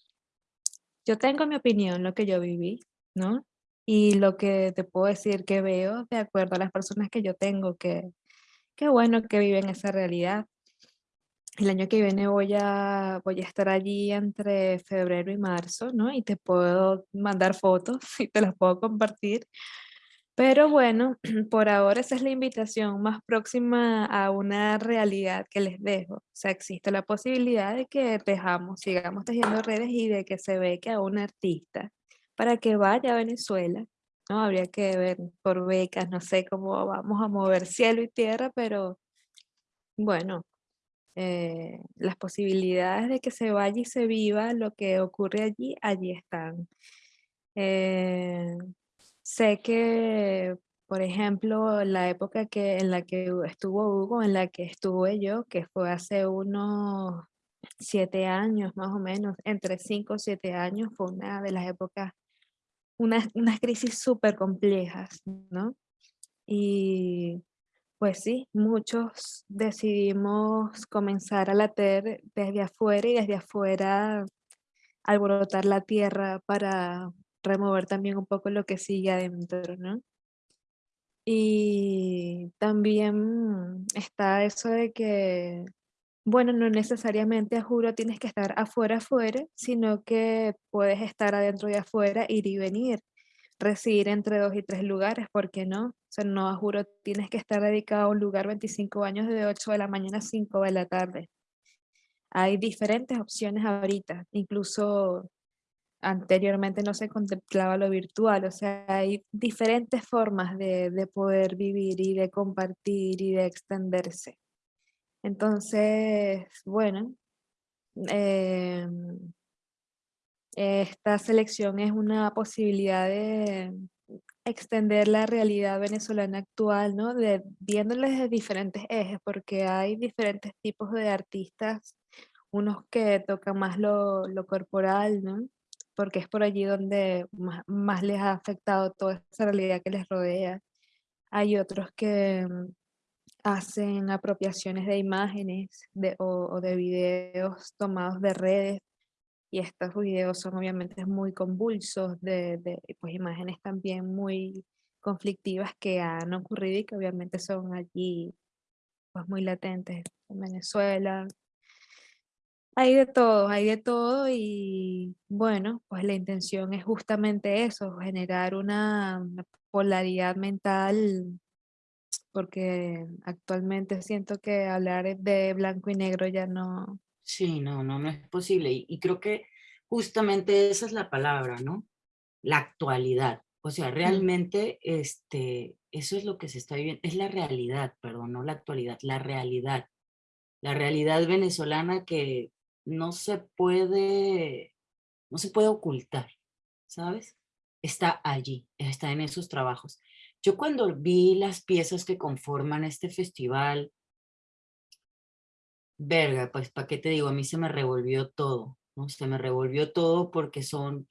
Yo tengo mi opinión, lo que yo viví, ¿no? Y lo que te puedo decir que veo de acuerdo a las personas que yo tengo, que, que bueno que viven esa realidad. El año que viene voy a, voy a estar allí entre febrero y marzo, ¿no? Y te puedo mandar fotos y te las puedo compartir. Pero bueno, por ahora esa es la invitación más próxima a una realidad que les dejo. O sea, existe la posibilidad de que tejamos, sigamos tejiendo redes y de que se beque a un artista para que vaya a Venezuela. ¿no? Habría que ver por becas, no sé cómo vamos a mover cielo y tierra, pero bueno, eh, las posibilidades de que se vaya y se viva lo que ocurre allí, allí están. Eh, sé que, por ejemplo, la época que, en la que estuvo Hugo, en la que estuve yo, que fue hace unos siete años más o menos, entre cinco o siete años, fue una de las épocas, unas, unas crisis súper complejas, ¿no? Y pues sí, muchos decidimos comenzar a latir desde afuera y desde afuera alborotar la tierra para remover también un poco lo que sigue adentro, ¿no? Y también está eso de que, bueno, no necesariamente a juro tienes que estar afuera, afuera, sino que puedes estar adentro y afuera, ir y venir. residir entre dos y tres lugares, ¿por qué no? O sea, no, juro, tienes que estar dedicado a un lugar 25 años de 8 de la mañana a 5 de la tarde. Hay diferentes opciones ahorita, incluso anteriormente no se contemplaba lo virtual, o sea, hay diferentes formas de, de poder vivir y de compartir y de extenderse. Entonces, bueno, eh, esta selección es una posibilidad de extender la realidad venezolana actual, ¿no? De, viéndoles desde diferentes ejes, porque hay diferentes tipos de artistas, unos que tocan más lo, lo corporal, ¿no? Porque es por allí donde más, más, les ha afectado toda esa realidad que les rodea. Hay otros que mm, hacen apropiaciones de imágenes de, o, o de videos tomados de redes y estos videos son obviamente muy convulsos, de, de, pues imágenes también muy conflictivas que han ocurrido y que obviamente son allí pues muy latentes en Venezuela. Hay de todo, hay de todo y bueno, pues la intención es justamente eso, generar una, polaridad mental porque actualmente siento que hablar de blanco y negro ya no, Sí, no, no, no es posible. Y, y, creo que justamente esa es la palabra, ¿no? La actualidad. O sea, realmente este, eso es lo que se está viviendo. Es la realidad, perdón, no la actualidad, la realidad. La realidad venezolana que no se puede, no se puede ocultar, ¿sabes? Está allí, está en esos trabajos. Yo cuando vi las piezas que conforman este festival, verga, pues, ¿para qué te digo? A mí se me revolvió todo. Se me revolvió todo porque son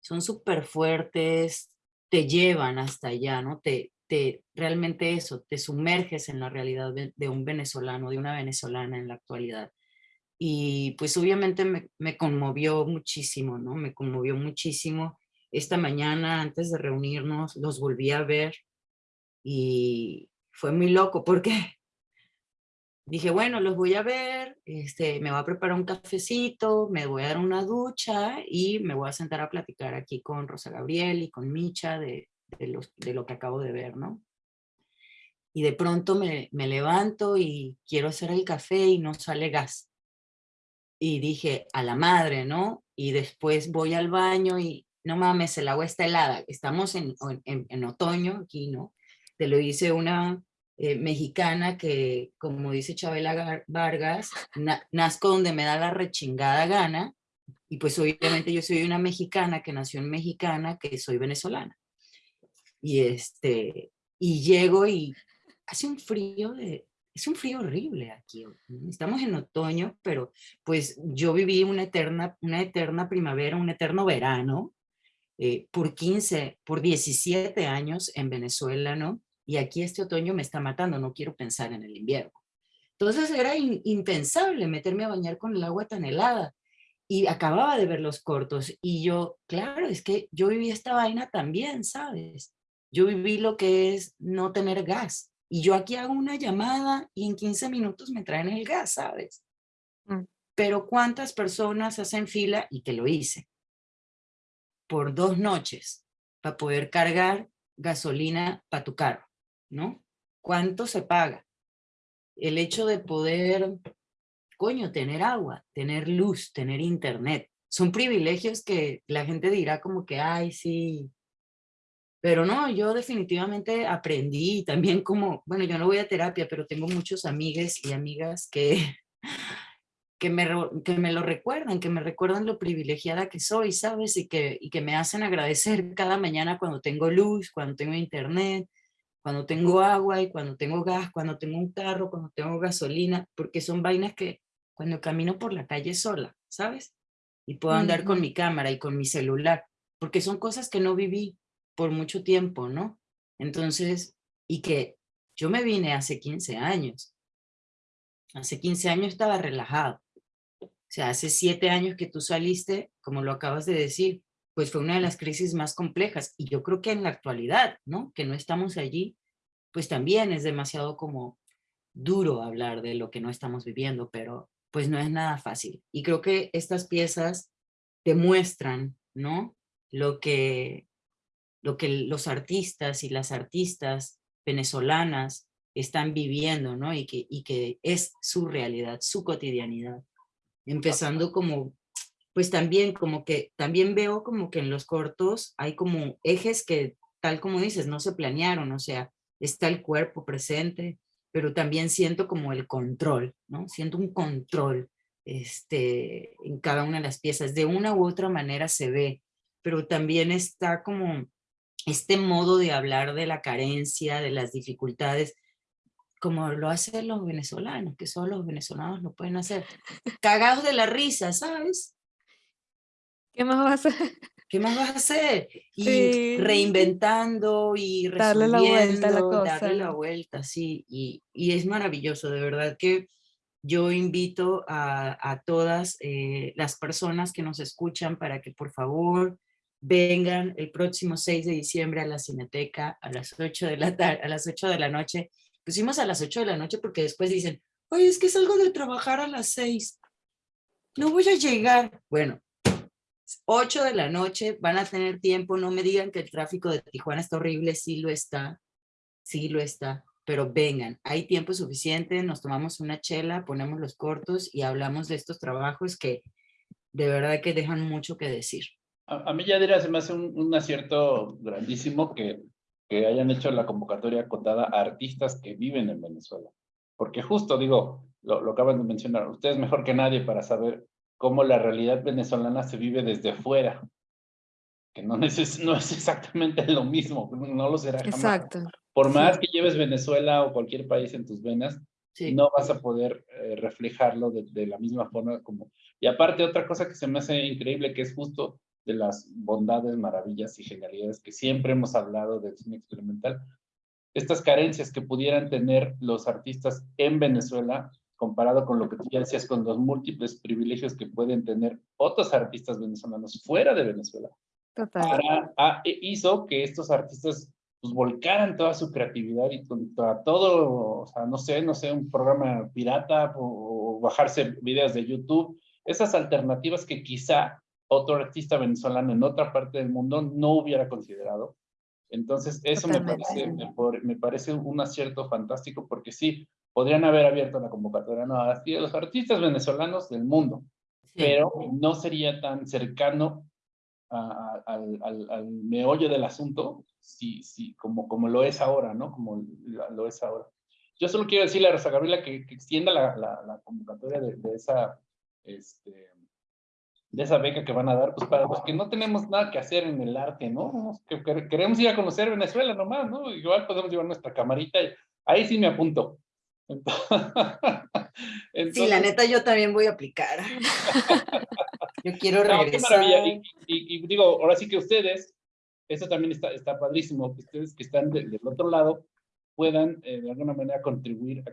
son súper fuertes, te llevan hasta allá, ¿no? Te, te, realmente eso, te sumerges en la realidad de un venezolano, de una venezolana en la actualidad. Y pues obviamente me, conmovió muchísimo, ¿no? Me conmovió muchísimo. Esta mañana, antes de reunirnos, los volví a ver y fue muy loco porque dije, bueno, los voy a ver, este, me voy a preparar un cafecito, me voy a dar una ducha y me voy a sentar a platicar aquí con Rosa Gabriel y con Micha de, de, los, de lo que acabo de ver, ¿no? Y de pronto me, me levanto y quiero hacer el café y no sale gas. Y dije, a la madre, ¿no? Y después voy al baño y, no mames, el agua está helada. Estamos en, en, otoño aquí, ¿no? Te lo hice una eh, mexicana que, como dice Chabela Vargas, nazco donde me da la rechingada gana, y pues obviamente yo soy una mexicana que nació en mexicana, que soy venezolana. Y, este, y llego y hace un frío de, es un frío horrible aquí. Estamos en otoño, pero pues yo viví una eterna, una eterna primavera, un eterno verano, eh, por 15, por 17 años en Venezuela, ¿no? y aquí este otoño me está matando, no quiero pensar en el invierno. Entonces era impensable meterme a bañar con el agua tan helada y acababa de ver los cortos y yo, claro, es que yo viví esta vaina también, ¿sabes? Yo viví lo que es no tener gas y yo aquí hago una llamada y en 15 minutos me traen el gas, ¿sabes? Mm. Pero ¿cuántas personas hacen fila? Y que lo hice. Por dos noches para poder cargar gasolina para tu carro. ¿no? ¿Cuánto se paga? El hecho de poder, coño, tener agua, tener luz, tener internet, son privilegios que la gente dirá como que, ay, sí. Pero no, yo definitivamente aprendí también como, bueno, yo no voy a terapia, pero tengo muchos amigues y amigas que, que, me, que me lo recuerdan, que me recuerdan lo privilegiada que soy, ¿sabes? Y que, y que me hacen agradecer cada mañana cuando tengo luz, cuando tengo internet, cuando tengo agua y cuando tengo gas, cuando tengo un carro, cuando tengo gasolina, porque son vainas que cuando camino por la calle sola, ¿sabes? Y puedo andar con mi cámara y con mi celular, porque son cosas que no viví por mucho tiempo, ¿no? Entonces, y que yo me vine hace 15 años. Hace 15 años estaba relajado. O sea, hace 7 años que tú saliste, como lo acabas de decir, pues fue una de las crisis más complejas. Y yo creo que en la actualidad, ¿no? Que no estamos allí, pues también es demasiado como duro hablar de lo que no estamos viviendo, pero pues no es nada fácil. Y creo que estas piezas demuestran, ¿no? Lo que, lo que los artistas y las artistas venezolanas están viviendo, ¿no? Y que, y que es su realidad, su cotidianidad. Empezando como, pues también como que, también veo como que en los cortos hay como ejes que, tal como dices, no se planearon, o sea, está el cuerpo presente, pero también siento como el control, ¿no? Siento un control este, en cada una de las piezas. De una u otra manera se ve, pero también está como este modo de hablar de la carencia, de las dificultades, como lo hacen los venezolanos, que solo los venezolanos lo pueden hacer. Cagados de la risa, ¿sabes? ¿Qué más vas a hacer? ¿Qué más vas a hacer? Y reinventando y darle la vuelta a la cosa. Darle la vuelta, sí. Y, y, es maravilloso, de verdad que yo invito a, a todas eh, las personas que nos escuchan para que por favor vengan el próximo 6 de diciembre a la Cineteca a las 8 de la, a las 8 de la noche. Pusimos a las 8 de la noche porque después dicen, oye, es que salgo de trabajar a las 6. No voy a llegar. Bueno, 8 de la noche, van a tener tiempo, no me digan que el tráfico de Tijuana está horrible, sí lo está, sí lo está, pero vengan, hay tiempo suficiente, nos tomamos una chela, ponemos los cortos y hablamos de estos trabajos que de verdad que dejan mucho que decir. A, mí ya dirá, se me hace un, acierto grandísimo que, que hayan hecho la convocatoria acotada a artistas que viven en Venezuela. Porque justo, digo, lo, lo acaban de mencionar, ustedes mejor que nadie para saber cómo la realidad venezolana se vive desde fuera, que no es, no es exactamente lo mismo, no lo será jamás. Exacto. Por más que lleves Venezuela o cualquier país en tus venas, no vas a poder eh, reflejarlo de, de, la misma forma como... Y aparte, otra cosa que se me hace increíble, que es justo de las bondades, maravillas y genialidades que siempre hemos hablado del cine experimental, estas carencias que pudieran tener los artistas en Venezuela, comparado con lo que tú ya decías, con los múltiples privilegios que pueden tener otros artistas venezolanos fuera de Venezuela. Total. Ah, e hizo que estos artistas pues volcaran toda su creatividad y toda, todo, o sea, no sé, no sé, un programa pirata o, o bajarse videos de YouTube, esas alternativas que quizá otro artista venezolano en otra parte del mundo no hubiera considerado. Entonces, eso me parece, me, parece, un acierto fantástico porque sí, podrían haber abierto la convocatoria no, a los artistas venezolanos del mundo, pero no sería tan cercano al, al, meollo del asunto sí, sí, como, como lo es ahora, ¿no? Como lo es ahora. Yo solo quiero decirle a Rosa Gabriela que, extienda la, la, convocatoria de, de esa este, de esa beca que van a dar, pues para los que no tenemos nada que hacer en el arte, ¿no? Que, queremos ir a conocer Venezuela nomás, ¿no? Igual podemos llevar nuestra camarita, y ahí sí me apunto. sí, la neta yo también voy a aplicar. yo quiero regresar. Y, digo, ahora sí que ustedes, eso también está, está padrísimo, que ustedes que están del otro lado puedan eh, de alguna manera contribuir a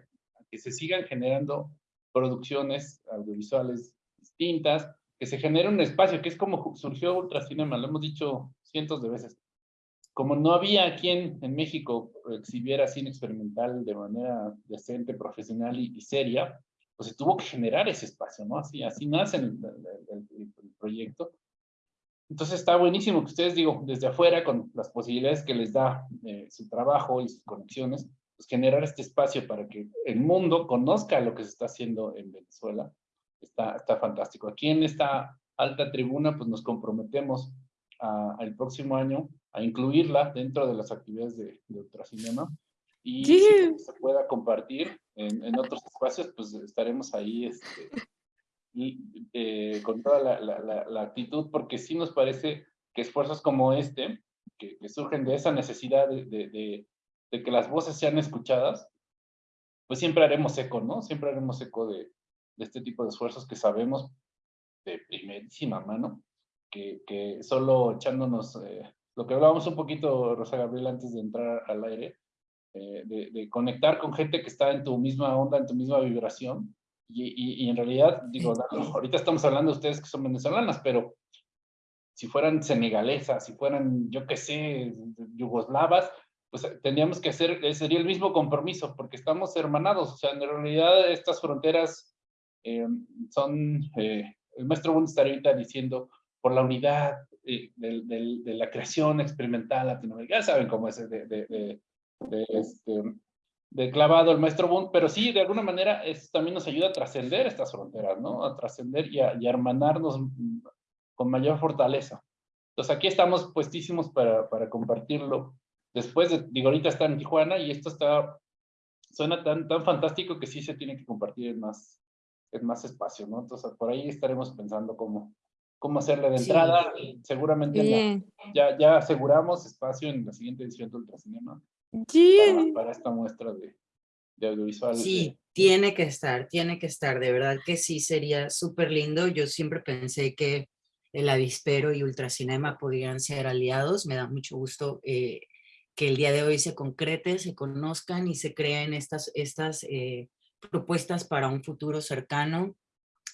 que se sigan generando producciones audiovisuales distintas, que se genere un espacio, que es como surgió Ultracinema, lo hemos dicho cientos de veces. Como no había quien en México exhibiera cine experimental de manera decente, profesional y, seria, pues se tuvo que generar ese espacio, ¿no? Así, así nace el, proyecto. Entonces está buenísimo que ustedes, digo, desde afuera, con las posibilidades que les da eh, su trabajo y sus conexiones, pues generar este espacio para que el mundo conozca lo que se está haciendo en Venezuela está, está fantástico. Aquí en esta alta tribuna, pues nos comprometemos al próximo año a incluirla dentro de las actividades de, de Ultracinema y si se pueda compartir en, en, otros espacios, pues estaremos ahí este, y, eh, con toda la, la, la, actitud, porque sí nos parece que esfuerzos como este, que, que surgen de esa necesidad de, de, de, que las voces sean escuchadas, pues siempre haremos eco, ¿no? Siempre haremos eco de, de este tipo de esfuerzos que sabemos de primerísima mano, que, que solo echándonos, eh, lo que hablábamos un poquito, Rosa Gabriel, antes de entrar al aire, eh, de, de, conectar con gente que está en tu misma onda, en tu misma vibración, y, y, en realidad, digo, ahorita estamos hablando de ustedes que son venezolanas, pero si fueran senegalesas, si fueran, yo qué sé, yugoslavas, pues tendríamos que hacer, sería el mismo compromiso, porque estamos hermanados, o sea, en realidad estas fronteras eh, son, eh, el maestro Bund estaría ahorita diciendo por la unidad eh, de, la creación experimental latinoamericana, saben cómo es de, de, este, de clavado el maestro Bund, pero sí, de alguna manera, es, también nos ayuda a trascender estas fronteras, ¿no? A trascender y a, y hermanarnos con mayor fortaleza. Entonces aquí estamos puestísimos para, para compartirlo. Después, de, digo, ahorita está en Tijuana y esto está, suena tan, tan fantástico que sí se tiene que compartir en más, en más espacio, ¿no? Entonces por ahí estaremos pensando cómo, cómo hacerle de entrada. Seguramente ya, ya aseguramos espacio en la siguiente edición de Ultracinema para, para, esta muestra de, de audiovisual. Sí, tiene que estar, tiene que estar, de verdad que sí, sería súper lindo. Yo siempre pensé que el avispero y ultracinema podrían ser aliados. Me da mucho gusto eh, que el día de hoy se concrete, se conozcan y se creen estas, estas eh, propuestas para un futuro cercano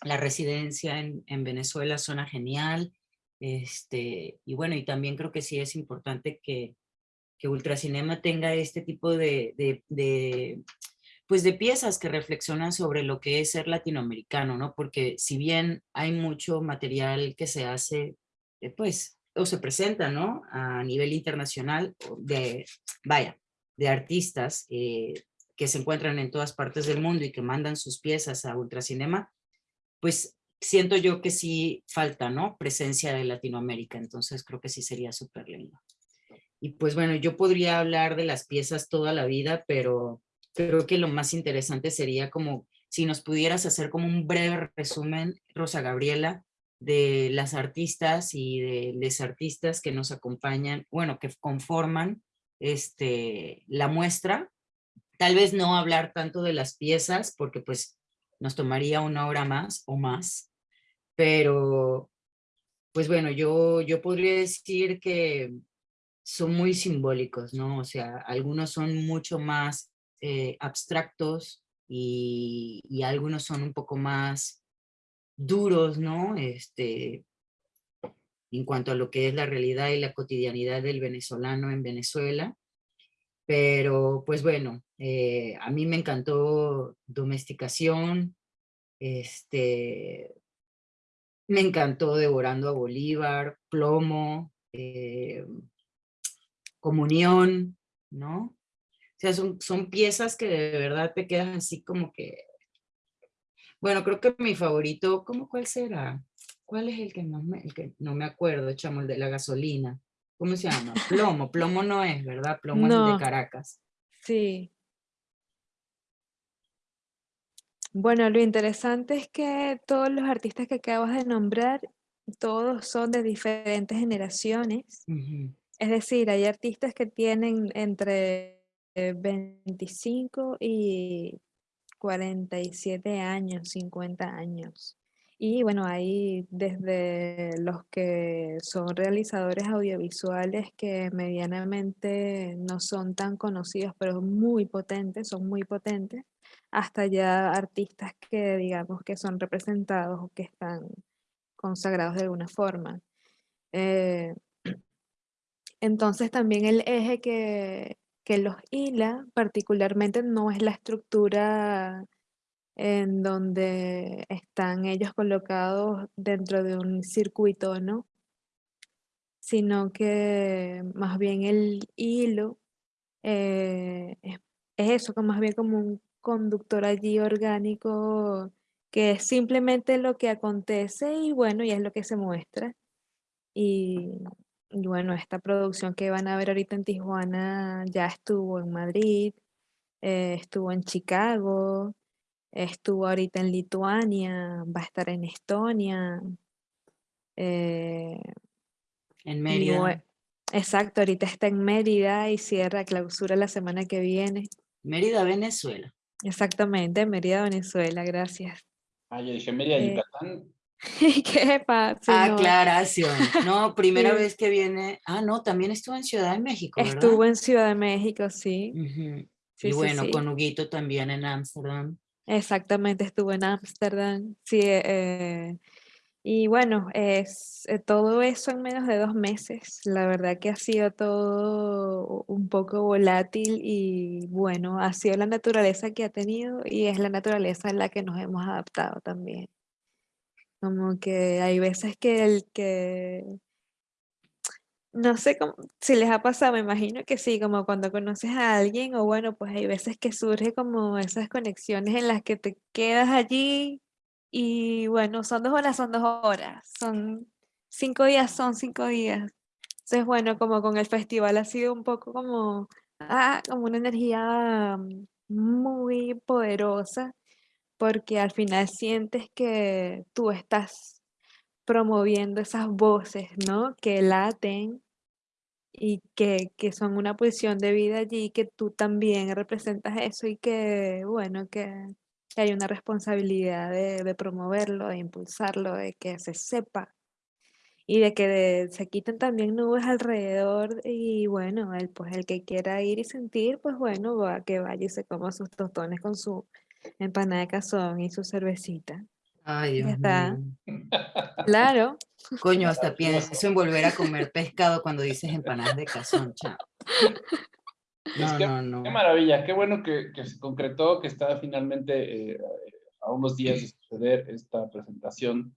la residencia en, en, Venezuela suena genial. Este, y bueno, y también creo que sí es importante que, que Ultracinema tenga este tipo de, de, de, pues de piezas que reflexionan sobre lo que es ser latinoamericano, ¿no? Porque si bien hay mucho material que se hace, eh, pues, o se presenta, ¿no? A nivel internacional, de, vaya, de artistas eh, que se encuentran en todas partes del mundo y que mandan sus piezas a Ultracinema, pues siento yo que sí falta, ¿no? Presencia de Latinoamérica, entonces creo que sí sería súper lindo. Y pues bueno, yo podría hablar de las piezas toda la vida, pero creo que lo más interesante sería como si nos pudieras hacer como un breve resumen, Rosa Gabriela, de las artistas y de los artistas que nos acompañan, bueno, que conforman este, la muestra. Tal vez no hablar tanto de las piezas, porque pues nos tomaría una hora más o más, pero pues bueno, yo, yo podría decir que son muy simbólicos, ¿no? O sea, algunos son mucho más eh, abstractos y, y, algunos son un poco más duros, ¿no? Este, en cuanto a lo que es la realidad y la cotidianidad del venezolano en Venezuela. Pero pues bueno, eh, a mí me encantó Domesticación, este, me encantó Devorando a Bolívar, Plomo, eh, Comunión, ¿no? O sea, son, son piezas que de verdad te quedan así como que... Bueno, creo que mi favorito, ¿cómo cuál será? ¿Cuál es el que, más me, el que no me acuerdo, chamo, el de la gasolina? ¿Cómo se llama? Plomo, plomo no es, ¿verdad? Plomo es de Caracas. Sí. Bueno, lo interesante es que todos los artistas que acabas de nombrar, todos son de diferentes generaciones. Es decir, hay artistas que tienen entre 25 y 47 años, 50 años. Y bueno, hay desde los que son realizadores audiovisuales que medianamente no son tan conocidos, pero muy potentes, son muy potentes, hasta ya artistas que digamos que son representados o que están consagrados de alguna forma. Eh, entonces también el eje que, que los hila particularmente no es la estructura en donde están ellos colocados dentro de un circuito, ¿no? Sino que más bien el hilo eh, es, eso, más bien como un conductor allí orgánico que es simplemente lo que acontece y bueno, y es lo que se muestra. Y, bueno, esta producción que van a ver ahorita en Tijuana ya estuvo en Madrid, eh, estuvo en Chicago, Estuvo ahorita en Lituania, va a estar en Estonia. Eh, en Mérida. Exacto, ahorita está en Mérida y cierra clausura la semana que viene. Mérida, Venezuela. Exactamente, Mérida, Venezuela, gracias. Ah, yo dije Mérida, eh, Yucatán. ¿Qué pasa? Aclaración. No, primera vez que viene. Ah, no, también estuvo en Ciudad de México. ¿verdad? Estuvo en Ciudad de México, sí. y bueno, con Huguito también en Ámsterdam. Exactamente, estuvo en Ámsterdam, sí, eh, y bueno, es eh, todo eso en menos de dos meses. La verdad que ha sido todo un poco volátil y bueno, ha sido la naturaleza que ha tenido y es la naturaleza en la que nos hemos adaptado también. Como que hay veces que el que no sé cómo, si les ha pasado, me imagino que sí, como cuando conoces a alguien o bueno, pues hay veces que surge como esas conexiones en las que te quedas allí y bueno, son dos horas, son dos horas, son cinco días, son cinco días. Entonces, bueno, como con el festival ha sido un poco como, ah, como una energía muy poderosa, porque al final sientes que tú estás promoviendo esas voces, ¿no? Que laten y que, que son una posición de vida allí, que tú también representas eso y que, bueno, que, hay una responsabilidad de, promoverlo, de impulsarlo, de que se sepa y de que se quiten también nubes alrededor y bueno, el, pues el que quiera ir y sentir, pues bueno, va, que vaya y se coma sus tostones con su empanada de cazón y su cervecita. Ay, Dios está. mío. Claro, Coño, hasta pienso en volver a comer pescado cuando dices empanadas de cazón, chao. No, qué, no, no. qué maravilla, qué bueno que, que se concretó, que está finalmente eh, a unos días de suceder esta presentación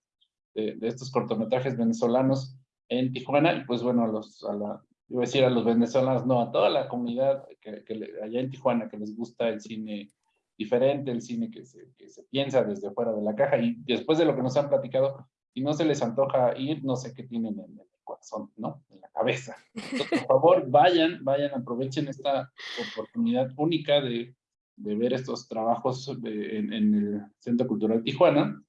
de, de estos cortometrajes venezolanos en Tijuana y pues bueno, a los, a la, iba a decir a los venezolanos, no, a toda la comunidad que, que le- allá en Tijuana que les gusta el cine diferente, el cine que se, que se piensa desde fuera de la caja y después de lo que nos han platicado, si no se les antoja ir, no sé qué tienen en el corazón, ¿no? En la cabeza. Entonces, por favor, vayan, vayan, aprovechen esta oportunidad única de, de ver estos trabajos de- en, en el Centro Cultural Tijuana.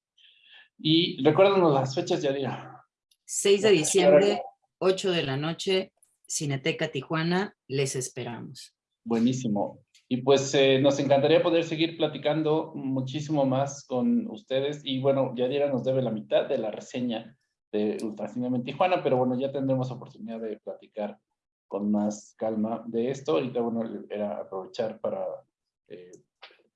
Y recuérdanos las fechas, ya diga. 6 de diciembre, 8 de la noche, Cineteca Tijuana, les esperamos. Buenísimo. Y pues eh, nos encantaría poder seguir platicando muchísimo más con ustedes. Y bueno, Yadira nos debe la mitad de la reseña de Ultracinema en Tijuana, pero bueno, ya tendremos oportunidad de platicar con más calma de esto. Ahorita, bueno, era aprovechar para eh,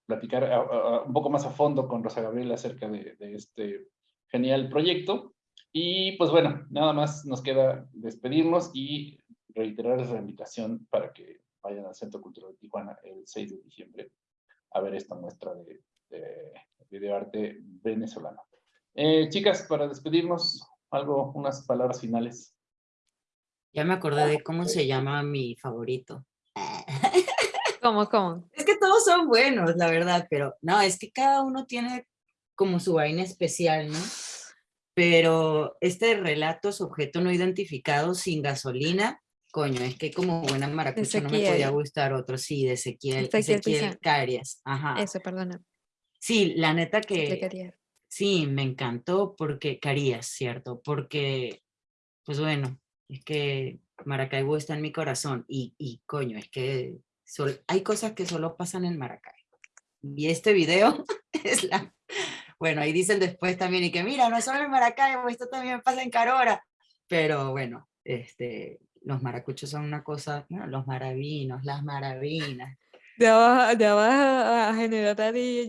platicar un poco más a fondo con Rosa Gabriela acerca de, de este genial proyecto. Y pues bueno, nada más nos queda despedirnos y reiterarles la invitación para que vayan al Centro Cultural de Tijuana el 6 de diciembre a ver esta muestra de, de videoarte venezolano. Eh, chicas, para despedirnos, algo, unas palabras finales. Ya me acordé de cómo se llama mi favorito. ¿cómo, cómo? Es que todos son buenos, la verdad, pero no, es que cada uno tiene como su vaina especial, ¿no? Pero este relato, su objeto no identificado, sin gasolina, coño, es que como buena maracucha no me podía gustar otro, sí, de Ezequiel, Ezequiel Ezequiel. Carias, ajá. Eso, perdona. Sí, la neta que sí, me encantó porque, Carías, cierto, porque, pues bueno, es que Maracaibo está en mi corazón y, y coño, es que sol- hay cosas que solo pasan en Maracaibo. Y este video es la... Bueno, ahí dicen después también, y que mira, no es solo en Maracaibo, esto también pasa en Carora. Pero bueno, este, los maracuchos son una cosa, bueno, los maravinos, las maravinas, Ya vas, ya vas a, generar allí,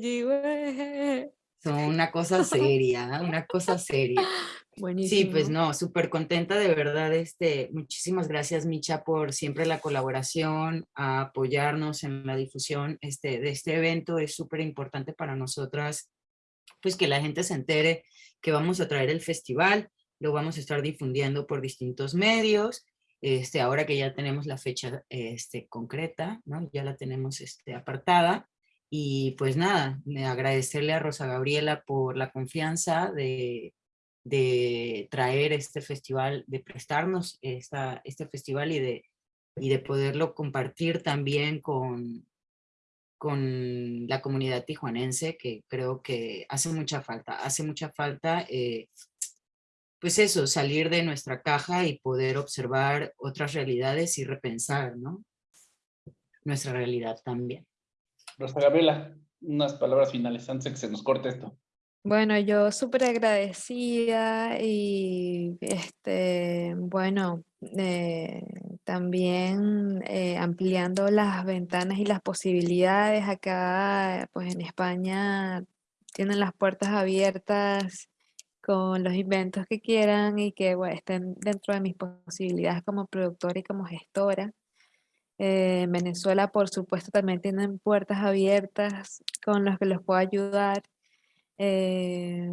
son una cosa seria, ¿ah? una cosa seria. Sí, pues Buenísimo. no, súper contenta de verdad. Este, muchísimas gracias, Micha, por siempre la colaboración, a apoyarnos en la difusión este, de este evento. Es súper importante para nosotras, pues que la gente se entere que vamos a traer el festival, lo vamos a estar difundiendo por distintos medios. Este, ahora que ya tenemos la fecha este, concreta, ¿no? ya la tenemos este, apartada. Y pues nada, agradecerle a Rosa Gabriela por la confianza de, de traer este festival, de prestarnos esta, este festival y de, y de poderlo compartir también con, con la comunidad tijuanense, que creo que hace mucha falta, hace mucha falta, eh, pues eso, salir de nuestra caja y poder observar otras realidades y repensar, ¿no? Nuestra realidad también. Rosa Gabriela, unas palabras finales antes de que se nos corte esto. Bueno, yo súper agradecida y este, bueno, eh, también eh, ampliando las ventanas y las posibilidades. Acá, pues en España tienen las puertas abiertas con los inventos que quieran y que bueno, estén dentro de mis posibilidades como productora y como gestora. Eh, en Venezuela, por supuesto, también tienen puertas abiertas con los que los puedo ayudar. Eh,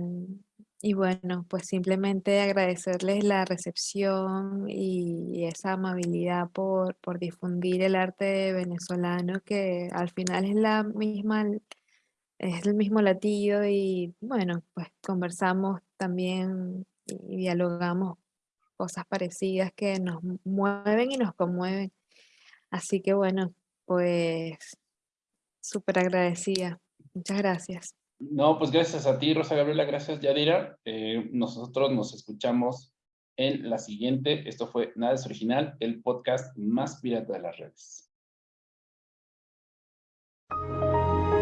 y bueno, pues simplemente agradecerles la recepción y esa amabilidad por, por difundir el arte venezolano, que al final es la misma, es el mismo latido y bueno, pues conversamos también y dialogamos cosas parecidas que nos mueven y nos conmueven. Así que bueno, pues súper agradecida. Muchas gracias. No, pues gracias a ti, Rosa Gabriela, gracias, Yadira. Eh, nosotros nos escuchamos en la siguiente. Esto fue Nada es Original, el podcast más pirata de las redes.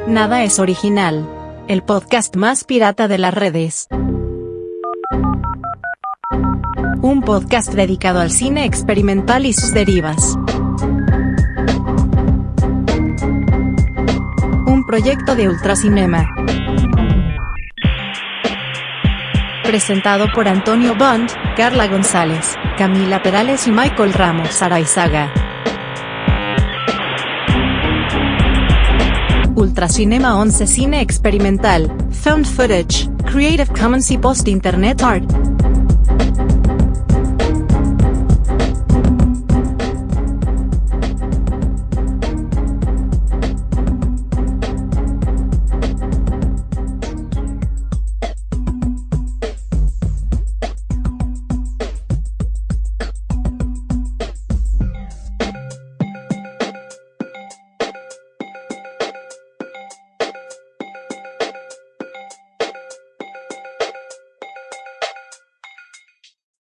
Nada es Original, el podcast más pirata de las redes. Un podcast dedicado al cine experimental y sus derivas. Un proyecto de Ultracinema. Presentado por Antonio Bond, Carla González, Camila Perales y Michael Ramos Araizaga. Ultracinema 11 Cine Experimental, Found Footage, Creative Commons y Post Internet Art.